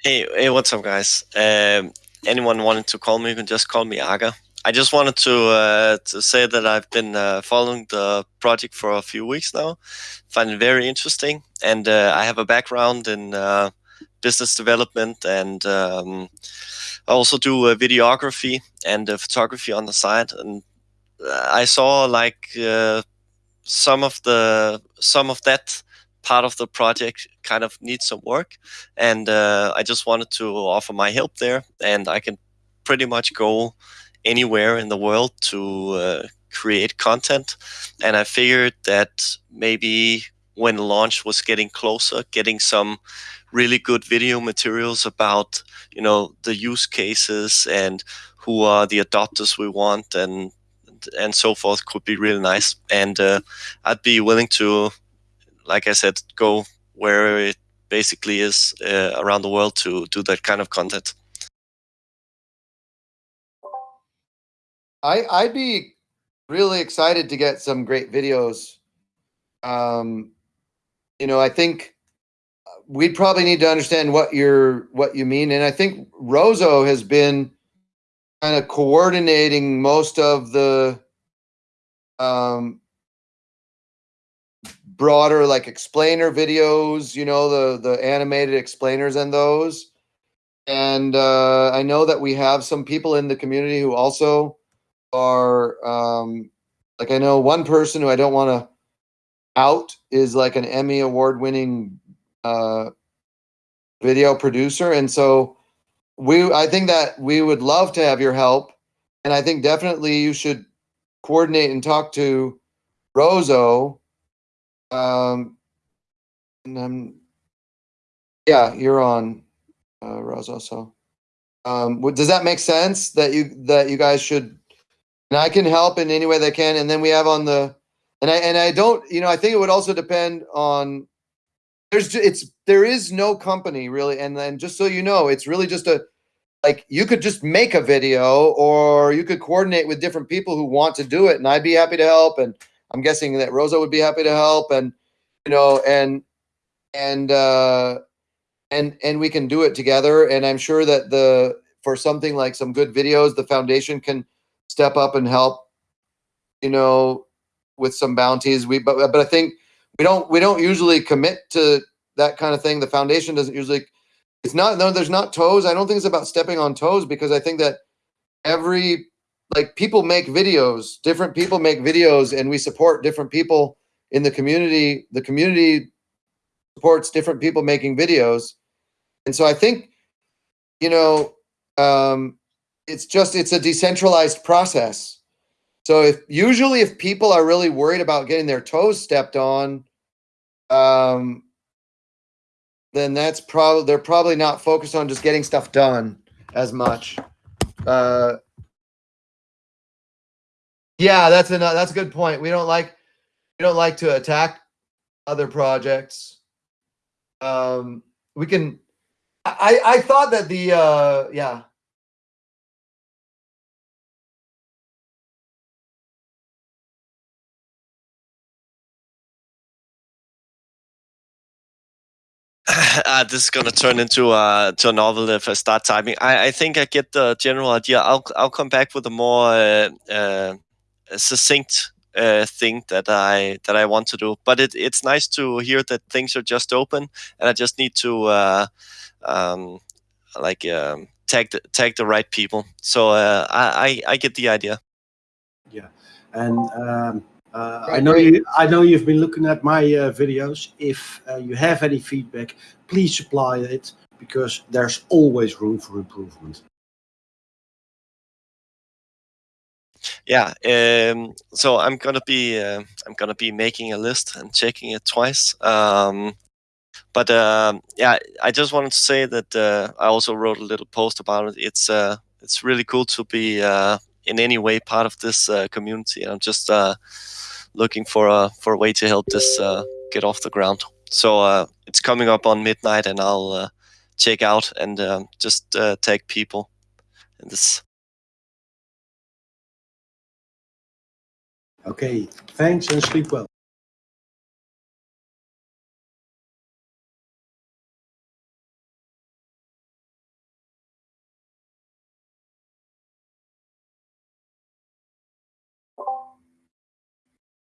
Hey, hey, what's up, guys? Um, anyone wanting to call me, you can just call me Aga. I just wanted to uh, to say that I've been uh, following the project for a few weeks now. Find it very interesting, and uh, I have a background in uh, business development, and um, I also do uh, videography and uh, photography on the side. And I saw like some of the some of that part of the project kind of needs some work and uh, I just wanted to offer my help there. And I can pretty much go anywhere in the world to uh, create content. And I figured that maybe when launch was getting closer, getting some really good video materials about you know the use cases and who are the adopters we want and and so forth could be really nice. And uh, I'd be willing to, like I said, go where it basically is uh, around the world to do that kind of content. I I'd be really excited to get some great videos. Um, you know, I think we'd probably need to understand what you're what you mean, and I think Rozo has been kind of coordinating most of the um, broader like explainer videos. You know, the the animated explainers and those. And uh, I know that we have some people in the community who also are um, like I know one person who I don't want to out is like an Emmy award winning uh, video producer, and so we I think that we would love to have your help, and I think definitely you should coordinate and talk to Rozo. Um, and um, yeah, you're on uh, Rozo. So, um, does that make sense that you that you guys should and I can help in any way that can. And then we have on the, and I and I don't, you know, I think it would also depend on. There's it's there is no company really, and then just so you know, it's really just a like you could just make a video or you could coordinate with different people who want to do it, and I'd be happy to help. And I'm guessing that Rosa would be happy to help, and you know, and and uh and and we can do it together. And I'm sure that the for something like some good videos, the foundation can step up and help, you know, with some bounties. We but but I think we don't we don't usually commit to that kind of thing. The foundation doesn't usually. It's not no. There's not toes. I don't think it's about stepping on toes because I think that every like people make videos. Different people make videos, and we support different people in the community. The community supports different people making videos, and so I think, you know, um, it's just it's a decentralized process. So if usually if people are really worried about getting their toes stepped on, um, then that's probably they're probably not focused on just getting stuff done as much. Uh, yeah, that's a that's a good point. We don't like we don't like to attack other projects. Um, we can. I I thought that the uh, yeah. Uh, this is gonna turn into a to a novel if I start typing. I, I think I get the general idea. I'll I'll come back with a more uh, uh, succinct uh, thing that I that I want to do. But it, it's nice to hear that things are just open, and I just need to uh, um, like um, tag the, tag the right people. So uh, I, I I get the idea. Yeah, and um, uh, I know you. I know you've been looking at my uh, videos. If uh, you have any feedback, please supply it because there's always room for improvement. Yeah. Um, so I'm gonna be uh, I'm gonna be making a list and checking it twice. Um, but um yeah, I just wanted to say that uh, I also wrote a little post about it. It's uh, it's really cool to be uh, in any way part of this uh, community. I'm just uh, looking for a for a way to help this uh, get off the ground. So uh, it's coming up on midnight, and I'll uh, check out and um, just uh, tag people in this. Okay, thanks and sleep well.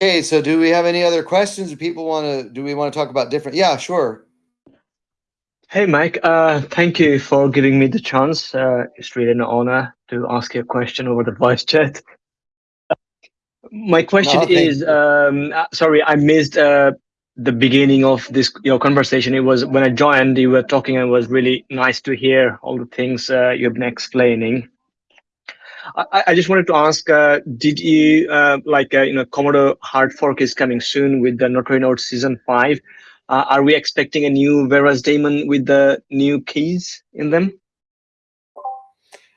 Okay, so do we have any other questions? Do people want to? Do we want to talk about different? Yeah, sure. Hey, Mike. Uh, thank you for giving me the chance. Uh, it's really an honor to ask you a question over the voice chat. My question No, is, um, uh, sorry, I missed uh, the beginning of this your conversation. It was when I joined, you were talking, and it was really nice to hear all the things uh, you've been explaining. I, I just wanted to ask, uh, did you uh, like uh, you know Komodo Hard Fork is coming soon with the Notary Node Season Five? Uh, are we expecting a new Verus daemon with the new keys in them?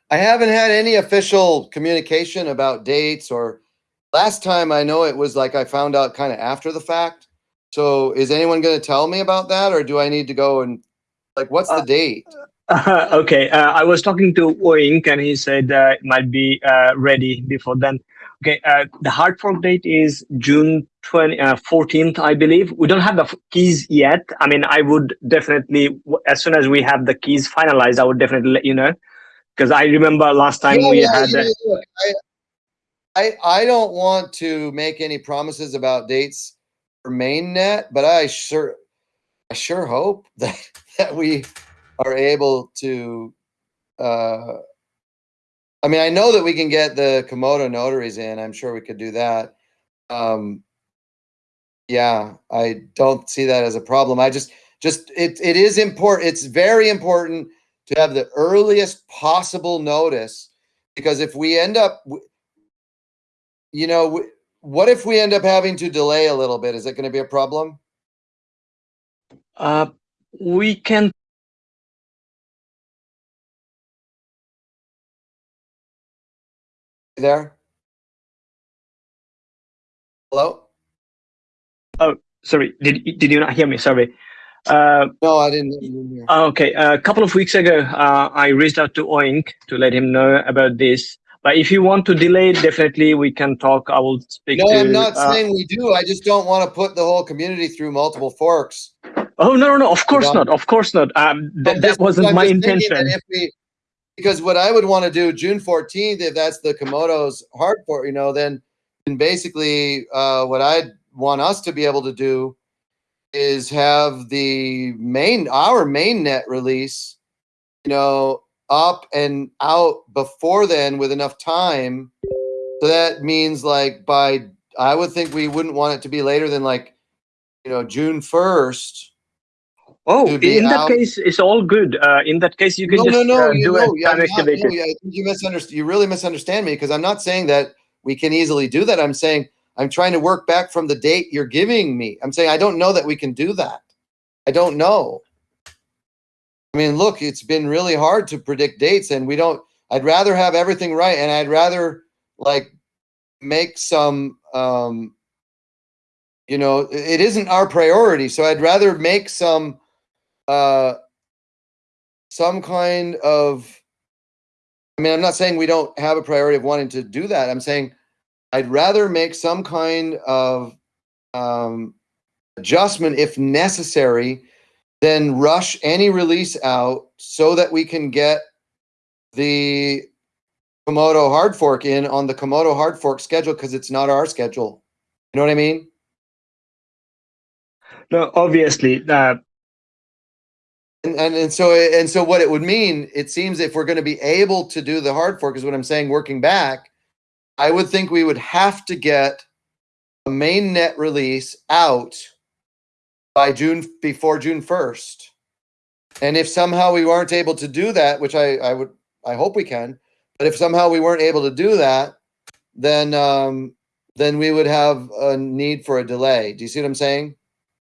I haven't had any official communication about dates or last time I know it was like I found out kind of after the fact. So is anyone going to tell me about that or do I need to go and like what's the Uh, date? Uh, okay, uh, I was talking to Oink and he said uh, it might be uh, ready before then. Okay, uh, the hard fork date is June 20, uh, 14th, I believe. We don't have the keys yet. I mean, I would definitely, as soon as we have the keys finalized, I would definitely let you know. Because I remember last time Yeah, we yeah, had. uh, I, I I don't want to make any promises about dates for mainnet, but I sure I sure hope that that we are able to uh I mean I know that we can get the Komodo notaries in. I'm sure we could do that. Um yeah, I don't see that as a problem. I just just it it is important. It's very important to have the earliest possible notice because if we end up you know what if we end up having to delay a little bit is it going to be a problem uh, we can there hello Oh, sorry did, did you not hear me sorry uh, no i didn't, hear. Okay, a couple of weeks ago, uh, I reached out to Oink to let him know about this. But if you want to delay, it, definitely we can talk. I will speak no to. i'm not uh, saying we do i just don't want to put the whole community through multiple forks Oh no, no, no! Of course don't- Of course not. Um, I'm th- that just- wasn't I'm my intention. if we because what I would want to do June 14th, if that's the Komodo's hard for, you know, then, then basically uh, what I'd want us to be able to do is have the main, our main net release, you know, up and out before then with enough time. So that means like by, I would think we wouldn't want it to be later than like, you know, June 1st. Oh, in that out- case, it's all good. Uh, in that case, you can no, just no, no, uh, you do know, it yeah, not- no, yeah, I think you misunderstand. You really misunderstand me because I'm not saying that we can easily do that. I'm saying I'm trying to work back from the date you're giving me. I'm saying I don't know that we can do that. I don't know. I mean, look, it's been really hard to predict dates, and we don't. I'd rather have everything right, and I'd rather like make some. um You know, it isn't our priority, so I'd rather make some. Uh some kind of I mean, I'm not saying we don't have a priority of wanting to do that. I'm saying I'd rather make some kind of um, adjustment if necessary than rush any release out so that we can get the Komodo hard fork in on the Komodo hard fork schedule because it's not our schedule. You know what I mean? No, obviously. Uh, And, and and so and so what it would mean, it seems if we're going to be able to do the hard fork is what I'm saying, working back, I would think we would have to get a main net release out by June before June 1st. And if somehow we weren't able to do that, which I, I would I hope we can, but if somehow we weren't able to do that, then um then we would have a need for a delay. Do you see what I'm saying?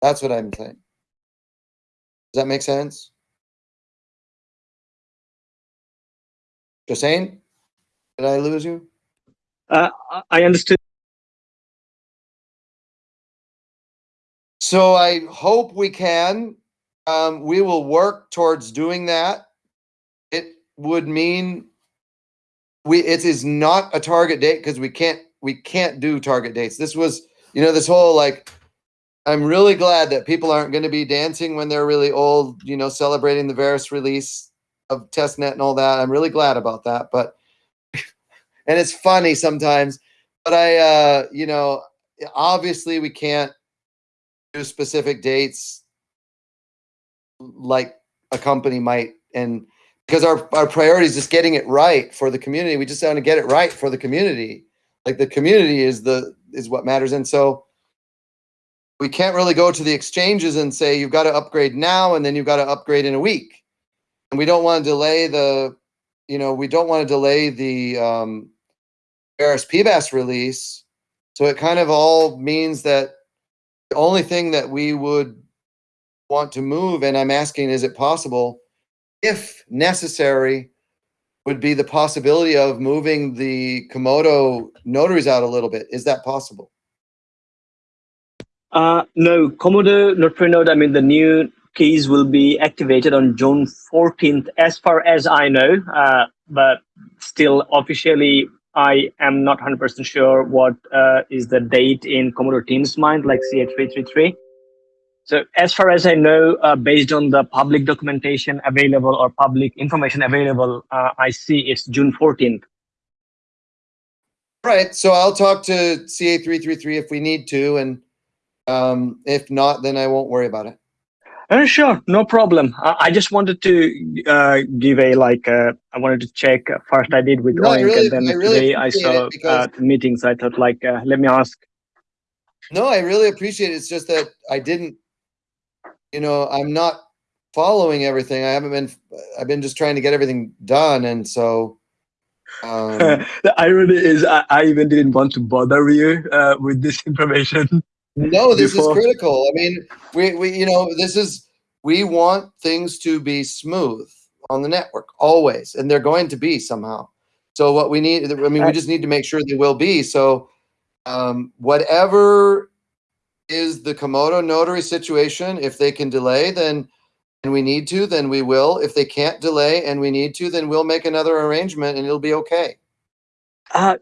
That's what I'm saying. Does that make sense? Josane? Did I lose you? uh, I understood. So I hope we can. Um, we will work towards doing that. It would mean we it is not a target date because we can't we can't do target dates. This was you know this whole like I'm really glad that people aren't going to be dancing when they're really old. You know, celebrating the Verus release of testnet and all that. I'm really glad about that. But and it's funny sometimes. But I uh, you know obviously we can't do specific dates like a company might and because our our priority is just getting it right for the community we just want to get it right for the community like the community is the is what matters and so we can't really go to the exchanges and say you've got to upgrade now and then you've got to upgrade in a week and we don't want to delay the you know we don't want to delay the um Verus PBaaS release so it kind of all means that the only thing that we would want to move, and I'm asking, is it possible, if necessary, would be the possibility of moving the Komodo notaries out a little bit. Is that possible? Uh, no, Komodo Notary Node, I mean, the new keys will be activated on June 14th, as far as I know. Uh, but still, officially, I am not 100% sure what uh, is the date in Komodo Team's mind, like CA333. So as far as I know, uh, based on the public documentation available or public information available, uh, I see it's June 14th. Right. So I'll talk to CA333 if we need to, and um, if not, then I won't worry about it. Uh, sure, no problem. Uh, I just wanted to uh, give a like. Uh, I wanted to check. First, I did with No, Oink, really- and then I really today I saw because- uh, the meetings. I thought like, uh, let me ask. No, I really appreciate it. It's just that I didn't, you know, I'm not following everything. I haven't been, I've been just trying to get everything done. And so, um, the irony is, I, I even didn't want to bother you uh, with this information. no, this Before- is critical. I mean, we, we, you know, this is, we want things to be smooth on the network always, and they're going to be somehow. So what we need, I mean, we just need to make sure they will be. So, um, whatever is the Komodo notary situation, if they can delay, then and we need to, then we will. If they can't delay and we need to, then we'll make another arrangement and it'll be okay. Uh,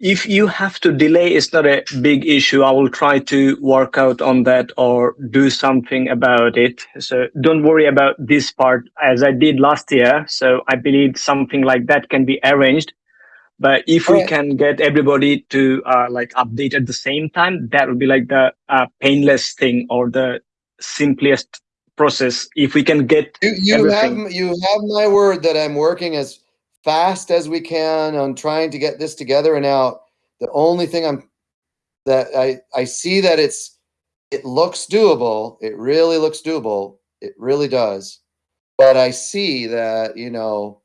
if you have to delay, it's not a big issue. I will try to work out on that or do something about it. So don't worry about this part as I did last year. So I believe something like that can be arranged. But if we can get everybody to uh, like update at the same time, that would be like the uh, painless thing or the simplest process. If we can get You, you have you have my word that I'm working as fast as we can on trying to get this together and out. The only thing I'm that I I see that it's it looks doable. It really looks doable. It really does. But I see that, you know,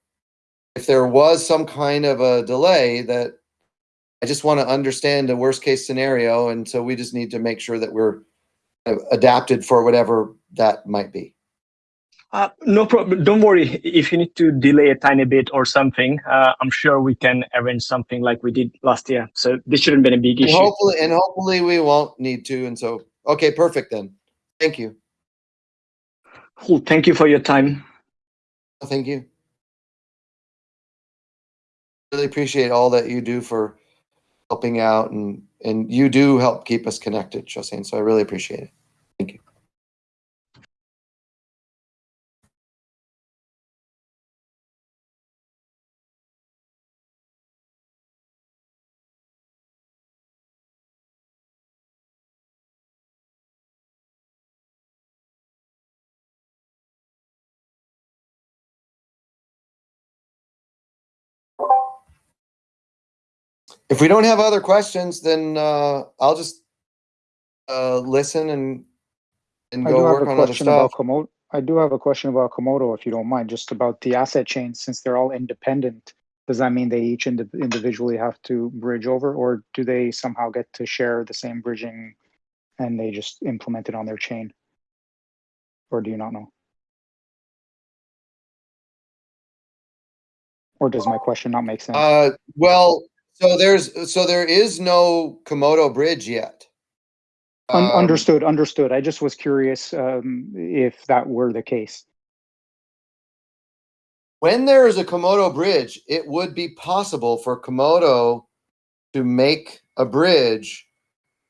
if there was some kind of a delay that I just want to understand the worst case scenario and so we just need to make sure that we're uh, adapted for whatever that might be. Uh, no problem. Don't worry. If you need to delay a tiny bit or something, uh, I'm sure we can arrange something like we did last year. So this shouldn't be a big And issue. hopefully, and hopefully we won't need to. And so, okay, perfect then. Thank you. Cool. Thank you for your time. Thank you. Really appreciate all that you do for helping out and, and you do help keep us connected, Josine. So I really appreciate it. If we don't have other questions, then uh, I'll just uh, listen and and I go do have work a on other question stuff. about Komodo. I do have a question about Komodo, if you don't mind, just about the asset chains. Since they're all independent, does that mean they each indi- individually have to bridge over, or do they somehow get to share the same bridging, and they just implement it on their chain? Or do you not know? Or does my question not make sense? Uh, well, so there's so there is no Komodo bridge yet. Um, understood, understood. I just was curious um, if that were the case. when there is a Komodo bridge, it would be possible for Komodo to make a bridge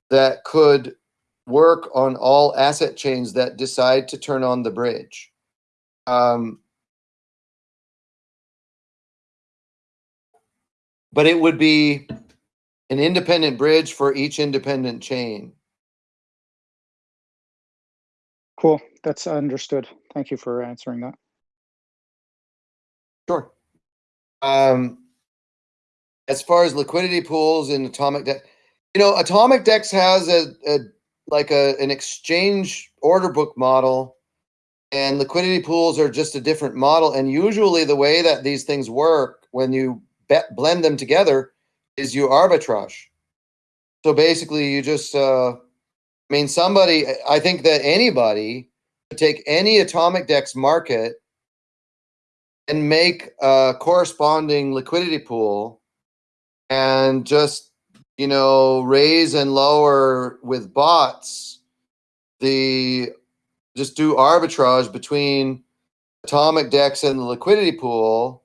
that could work on all asset chains that decide to turn on the bridge. Um, but it would be an independent bridge for each independent chain. Cool, that's understood. Thank you for answering that. Sure. Um, as far as liquidity pools in Atomic Dex, you know, Atomic Dex has a, a like a an exchange order book model, and liquidity pools are just a different model. And usually, the way that these things work when you blend them together is you arbitrage. So basically, you just, uh, I mean, somebody, I think that anybody could take any Atomic Dex market and make a corresponding liquidity pool and just you know raise and lower with bots the just do arbitrage between atomic dex and the liquidity pool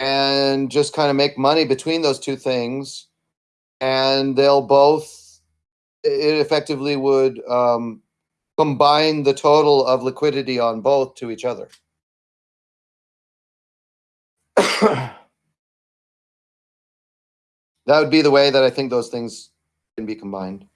and just kind of make money between those two things and they'll both it effectively would um, combine the total of liquidity on both to each other that would be the way that I think those things can be combined.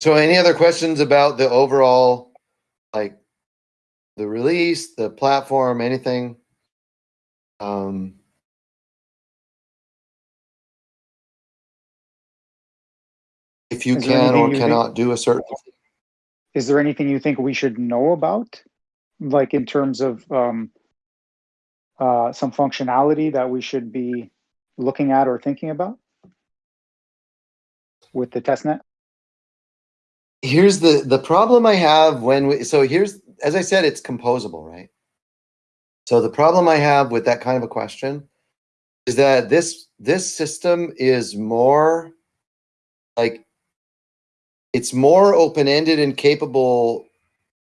So, any other questions about the overall, like the release, the platform, anything? Um, if you Is can or you think- cannot do a certain Is there anything you think we should know about? Like in terms of um, uh, some functionality that we should be looking at or thinking about with the testnet? Here's the the problem I have when we so here's as I said, it's composable, right? So the problem I have with that kind of a question is that this this system is more like it's more open-ended and capable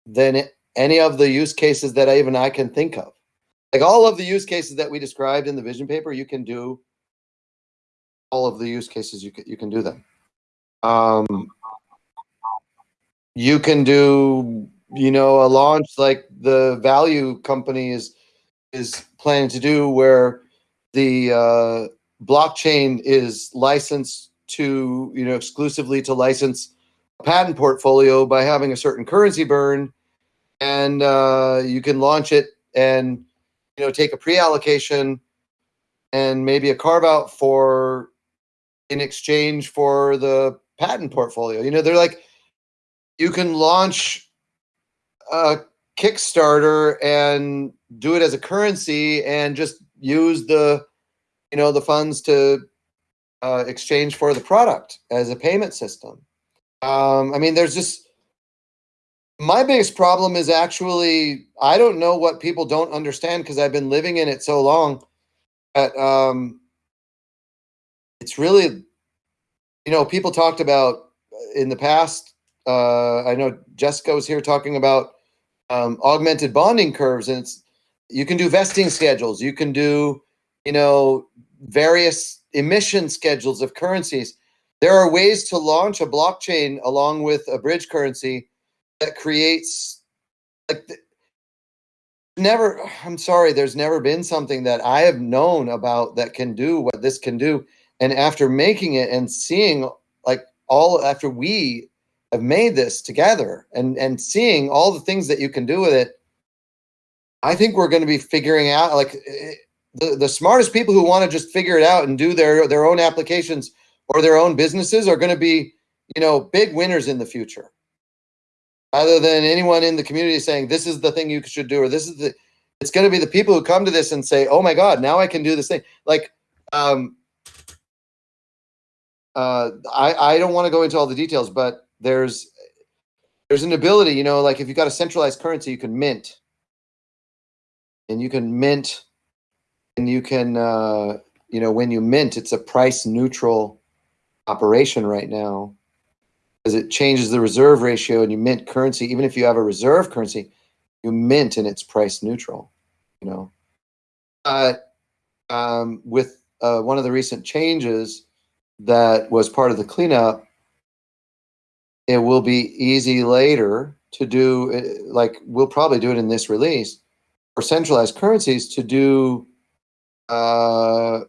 than any of the use cases that I, even I can think of. Like all of the use cases that we described in the vision paper, you can do all of the use cases you can you can do them. Um, you can do you know a launch like the value company is is planning to do where the uh, blockchain is licensed to you know exclusively to license a patent portfolio by having a certain currency burn and uh, you can launch it and you know take a pre-allocation and maybe a carve out for in exchange for the patent portfolio. You know they're like you can launch a Kickstarter and do it as a currency and just use the you know the funds to uh, exchange for the product as a payment system. Um, I mean, there's just my biggest problem is actually I don't know what people don't understand because I've been living in it so long. That um, it's really, you know, people talked about in the past uh, I know Jessica was here talking about um, augmented bonding curves, and it's you can do vesting schedules. You can do, you know, various emission schedules of currencies. There are ways to launch a blockchain along with a bridge currency that creates like never i'm sorry there's never been something that i have known about that can do what this can do and after making it and seeing like all after we have made this together and and seeing all the things that you can do with it i think we're going to be figuring out like eh, the, the smartest people who want to just figure it out and do their their own applications or their own businesses are going to be you know big winners in the future. Rather than anyone in the community saying this is the thing you should do or this is the it's going to be the people who come to this and say oh my god now i can do this thing. Like um uh i i don't want to go into all the details but there's there's an ability you know like if you've got a centralized currency you can mint. And you can mint and you can uh you know when you mint it's a price neutral operation right now. Because it changes the reserve ratio and you mint currency. Even if you have a reserve currency you mint and it's price neutral you know. But um, with uh, one of the recent changes that was part of the cleanup it will be easy later to do uh, like we'll probably do it in this release for centralized currencies to do uh,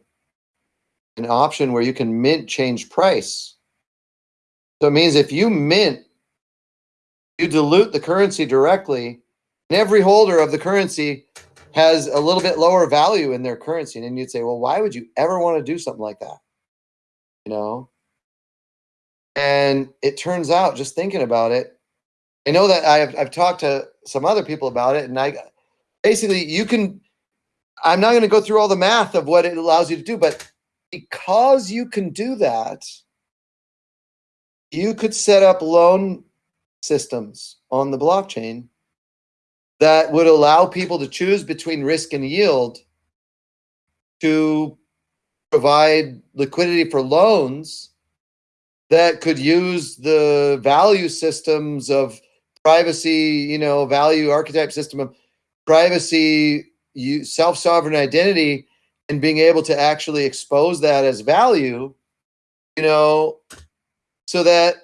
an option where you can mint change price. So it means if you mint you dilute the currency directly and every holder of the currency has a little bit lower value in their currency and then you'd say well why would you ever want to do something like that? You know and it turns out, just thinking about it, I know that I've I've talked to some other people about it, and I basically you can. I'm not going to go through all the math of what it allows you to do, but because you can do that, you could set up loan systems on the blockchain that would allow people to choose between risk and yield to provide liquidity for loans that could use the value systems of privacy, you know, value archetype system of privacy, you self-sovereign identity, and being able to actually expose that as value, you know, so that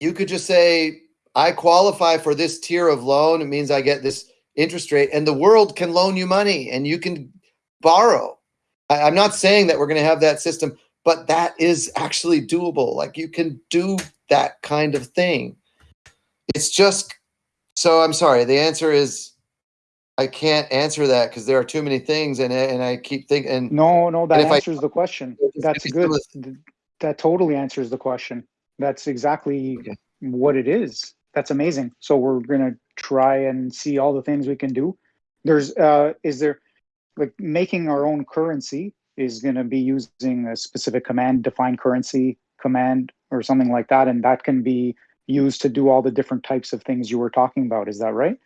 you could just say, I qualify for this tier of loan. It means I get this interest rate, and the world can loan you money and you can borrow. I, I'm not saying that we're going to have that system but that is actually doable. Like you can do that kind of thing. It's just so I'm sorry. The answer is I can't answer that because there are too many things, and and I keep thinking. No, no, that if I- answers the question. That's good. That totally answers the question. That's exactly Okay. what it is. That's amazing. So we're gonna try and see all the things we can do. There's uh is there like making our own currency is gonna be using a specific command, define currency command or something like that, and that can be used to do all the different types of things you were talking about. Is that right?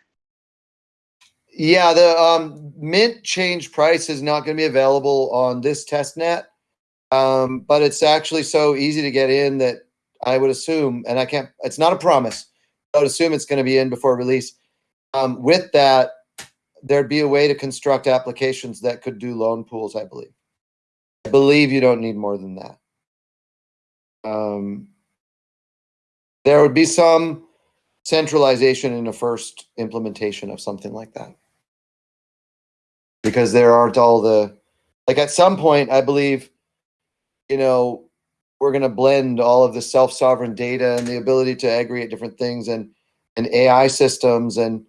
Yeah, the um, mint change price is not going to be available on this test net, um, but it's actually so easy to get in that I would assume, and I can't. It's not a promise. I would assume it's going to be in before release. Um, with that, there'd be a way to construct applications that could do loan pools. I believe. I believe you don't need more than that. Um, there would be some centralization in the first implementation of something like that because there aren't all the like at some point i believe you know we're going to blend all of the self-sovereign data and the ability to aggregate different things and and ai systems and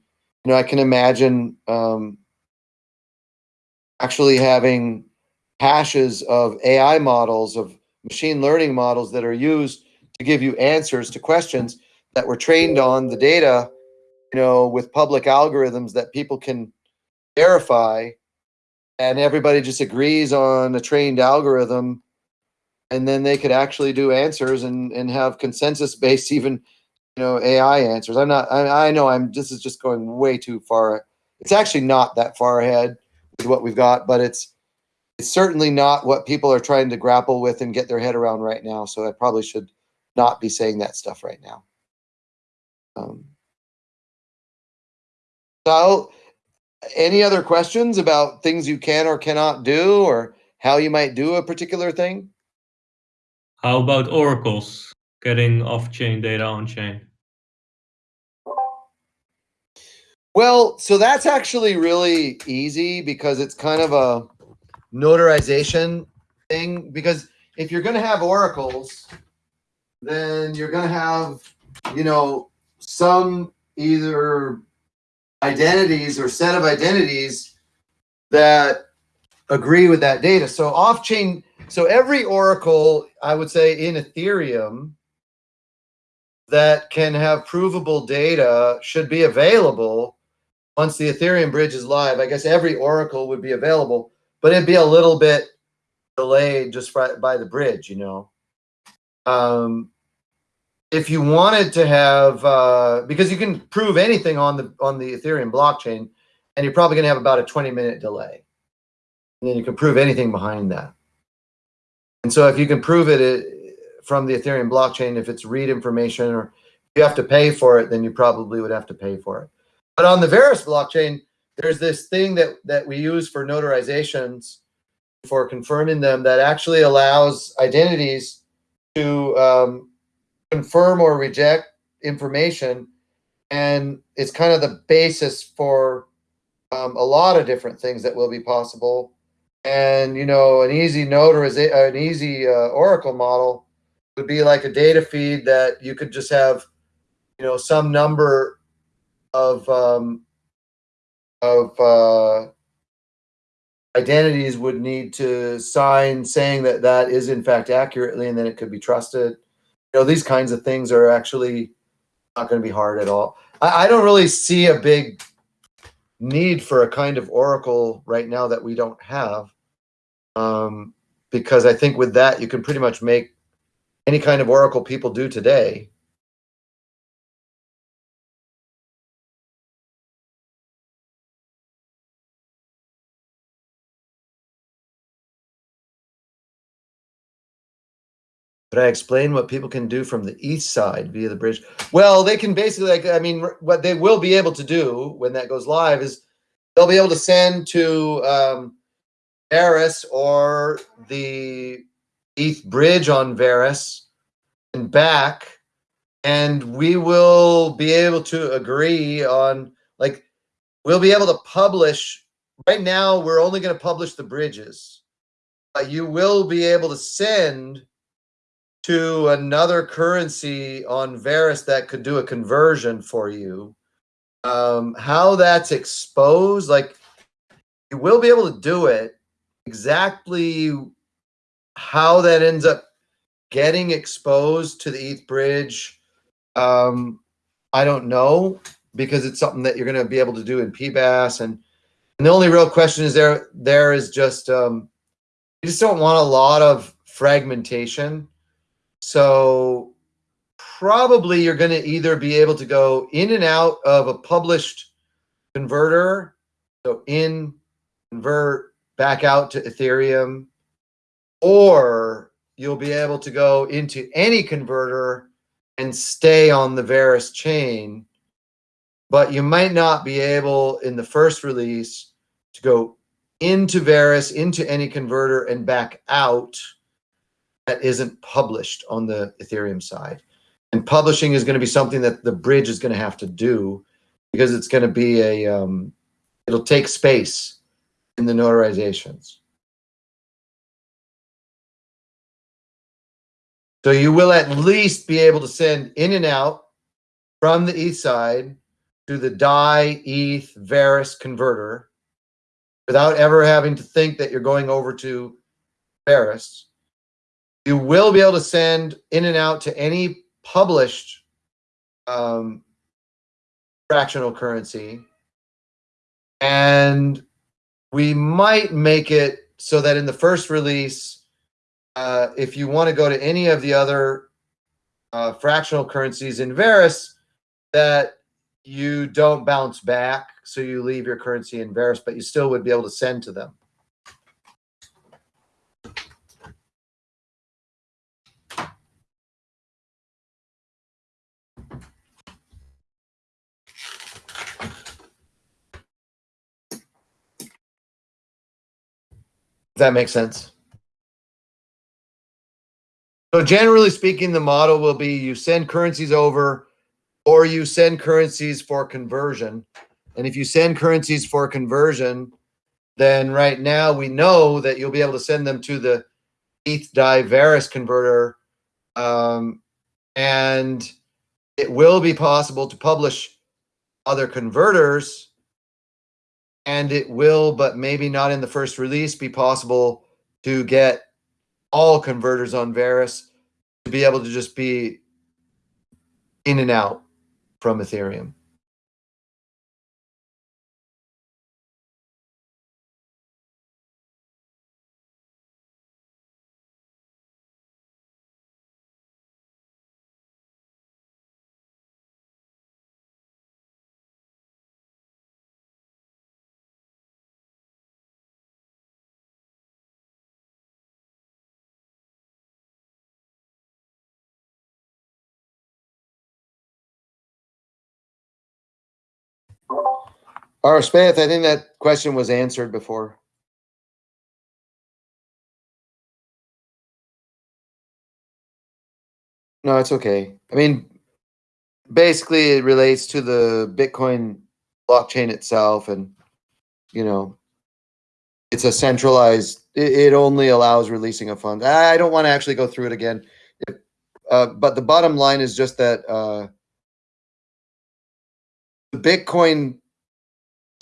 you know i can imagine um, actually having hashes of ai models of machine learning models that are used to give you answers to questions that were trained on the data, you know, with public algorithms that people can verify and everybody just agrees on a trained algorithm and then they could actually do answers and, and have consensus based even you know ai answers. I'm not I, I know i'm this is just going way too far it's actually not that far ahead with what we've got but it's it's certainly not what people are trying to grapple with and get their head around right now so i probably should not be saying that stuff right now um, so any other questions about things you can or cannot do or how you might do a particular thing? How about oracles getting off-chain data on-chain? Well, so that's actually really easy because it's kind of a notarization thing. Because if you're going to have oracles, then you're going to have, you know, some either identities or set of identities that agree with that data. So off chain, so every oracle, I would say in Ethereum that can have provable data should be available once the Ethereum bridge is live. I guess every oracle would be available, but it'd be a little bit delayed just by the bridge, you know. Um, if you wanted to have uh, because you can prove anything on the on the ethereum blockchain and you're probably going to have about a 20 minute delay. And then you can prove anything behind that. And so if you can prove it, it from the ethereum blockchain if it's read information or you have to pay for it then you probably would have to pay for it. But on the Verus blockchain there's this thing that that we use for notarizations for confirming them that actually allows identities to um, confirm or reject information. And it's kind of the basis for um, a lot of different things that will be possible. And you know an easy notarization an easy uh, oracle model would be like a data feed that you could just have you know some number of um, of uh, identities would need to sign saying that that is in fact accurately and then it could be trusted you know, these kinds of things are actually not going to be hard at all. I, I don't really see a big need for a kind of Oracle right now that we don't have. Um, because I think with that, you can pretty much make any kind of Oracle people do today But I explain what people can do from the ETH side via the bridge. Well, they can basically, like, I mean, what they will be able to do when that goes live is they'll be able to send to um, Verus or the ETH bridge on Verus and back, and we will be able to agree on, like, we'll be able to publish. Right now, we're only going to publish the bridges. But you will be able to send to another currency on Verus that could do a conversion for you. Um, how that's exposed, like you will be able to do it. Exactly how that ends up getting exposed to the ETH bridge, Um, I don't know because it's something that you're going to be able to do in PBaaS, and, and the only real question is there there is just um, you just don't want a lot of fragmentation. So probably you're going to either be able to go in and out of a published converter, so in convert back out to Ethereum, or you'll be able to go into any converter and stay on the Verus chain. But you might not be able in the first release to go into Verus, into any converter, and back out that isn't published on the Ethereum side. And publishing is going to be something that the bridge is going to have to do because it's going to be a, um, it'll take space in the notarizations. So you will at least be able to send in and out from the ETH side to the DAI ETH Verus converter without ever having to think that you're going over to Verus. You will be able to send in and out to any published um, fractional currency. And we might make it so that in the first release, uh, if you want to go to any of the other uh, fractional currencies in Verus, that you don't bounce back. So you leave your currency in Verus, but you still would be able to send to them. That make sense? So generally speaking, the model will be you send currencies over or you send currencies for conversion. And if you send currencies for conversion, then right now we know that you'll be able to send them to the ETH DAI Verus converter. Um, and it will be possible to publish other converters and it will, but maybe not in the first release, be possible to get all converters on Verus to be able to just be in and out from Ethereum. Right, Spath, I think that question was answered before. No, it's okay. I mean, basically, it relates to the Bitcoin blockchain itself, and you know, it's a centralized. It, it only allows releasing of funds. I don't want to actually go through it again, if, uh, but the bottom line is just that uh, the Bitcoin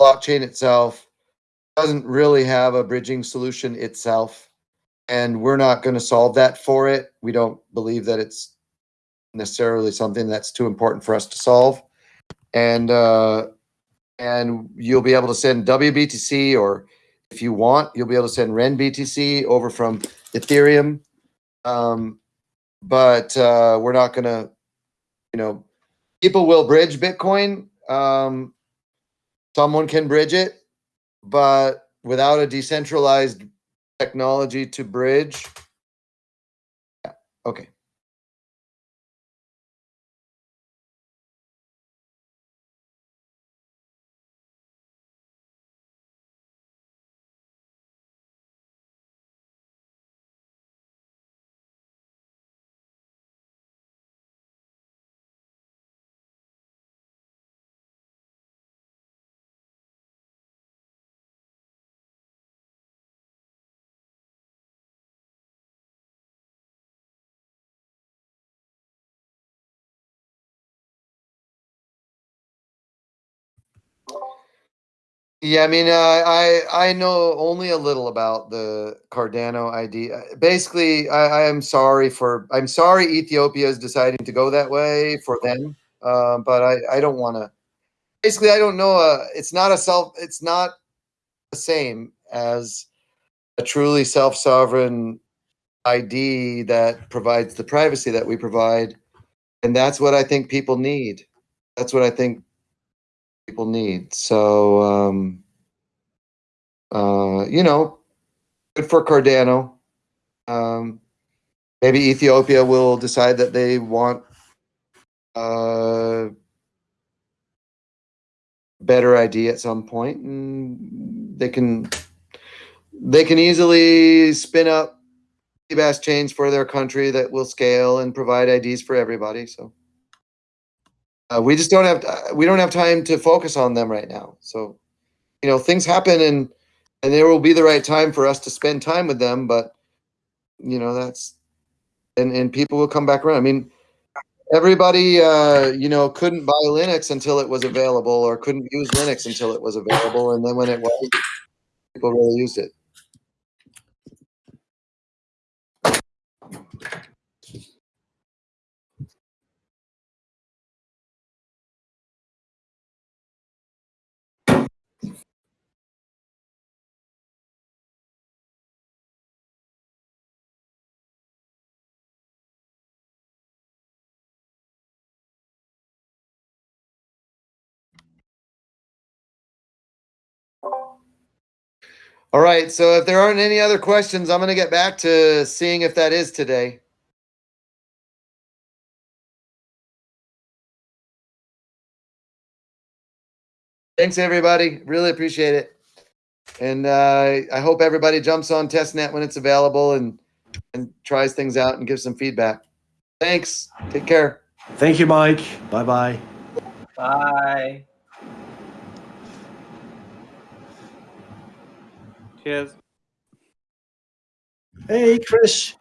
blockchain itself doesn't really have a bridging solution itself, and we're not going to solve that for it. We don't believe that it's necessarily something that's too important for us to solve. And uh, and you'll be able to send WBTC, or if you want, you'll be able to send REN BTC over from Ethereum. Um, but uh, we're not going to, you know, people will bridge Bitcoin. Um, someone can bridge it, but without a decentralized technology to bridge. Yeah, okay. Yeah, I mean, uh, I I know only a little about the Cardano ID. Uh, Basically, I, I am sorry for I'm sorry Ethiopia is deciding to go that way for them, uh, but I I don't want to. Basically, I don't know. Uh, it's not a self. It's not the same as a truly self sovereign ID that provides the privacy that we provide, and that's what I think people need. That's what I think people need. So, um, uh, you know, good for Cardano. Um, maybe Ethiopia will decide that they want uh, better ID at some point, and they can they can easily spin up PBaaS chains for their country that will scale and provide IDs for everybody. So. Uh, we just don't have uh, we don't have time to focus on them right now. So, you know, things happen and and there will be the right time for us to spend time with them. But you know, that's and and people will come back around. I mean, everybody uh, you know couldn't buy Linux until it was available, or couldn't use Linux until it was available, and then when it was, people really used it. All right. So if there aren't any other questions, I'm going to get back to seeing if that is today. Thanks, everybody. Really appreciate it. And uh, I hope everybody jumps on testnet when it's available and and tries things out and gives some feedback. Thanks. Take care. Thank you, Mike. Bye bye. Bye. Hey, Chris.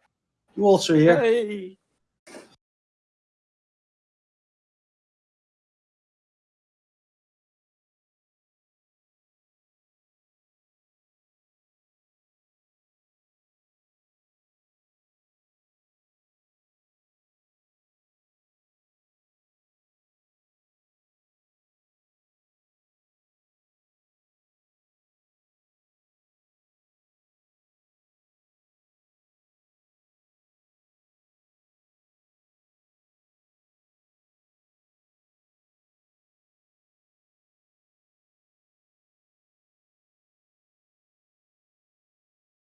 You also here? Hey.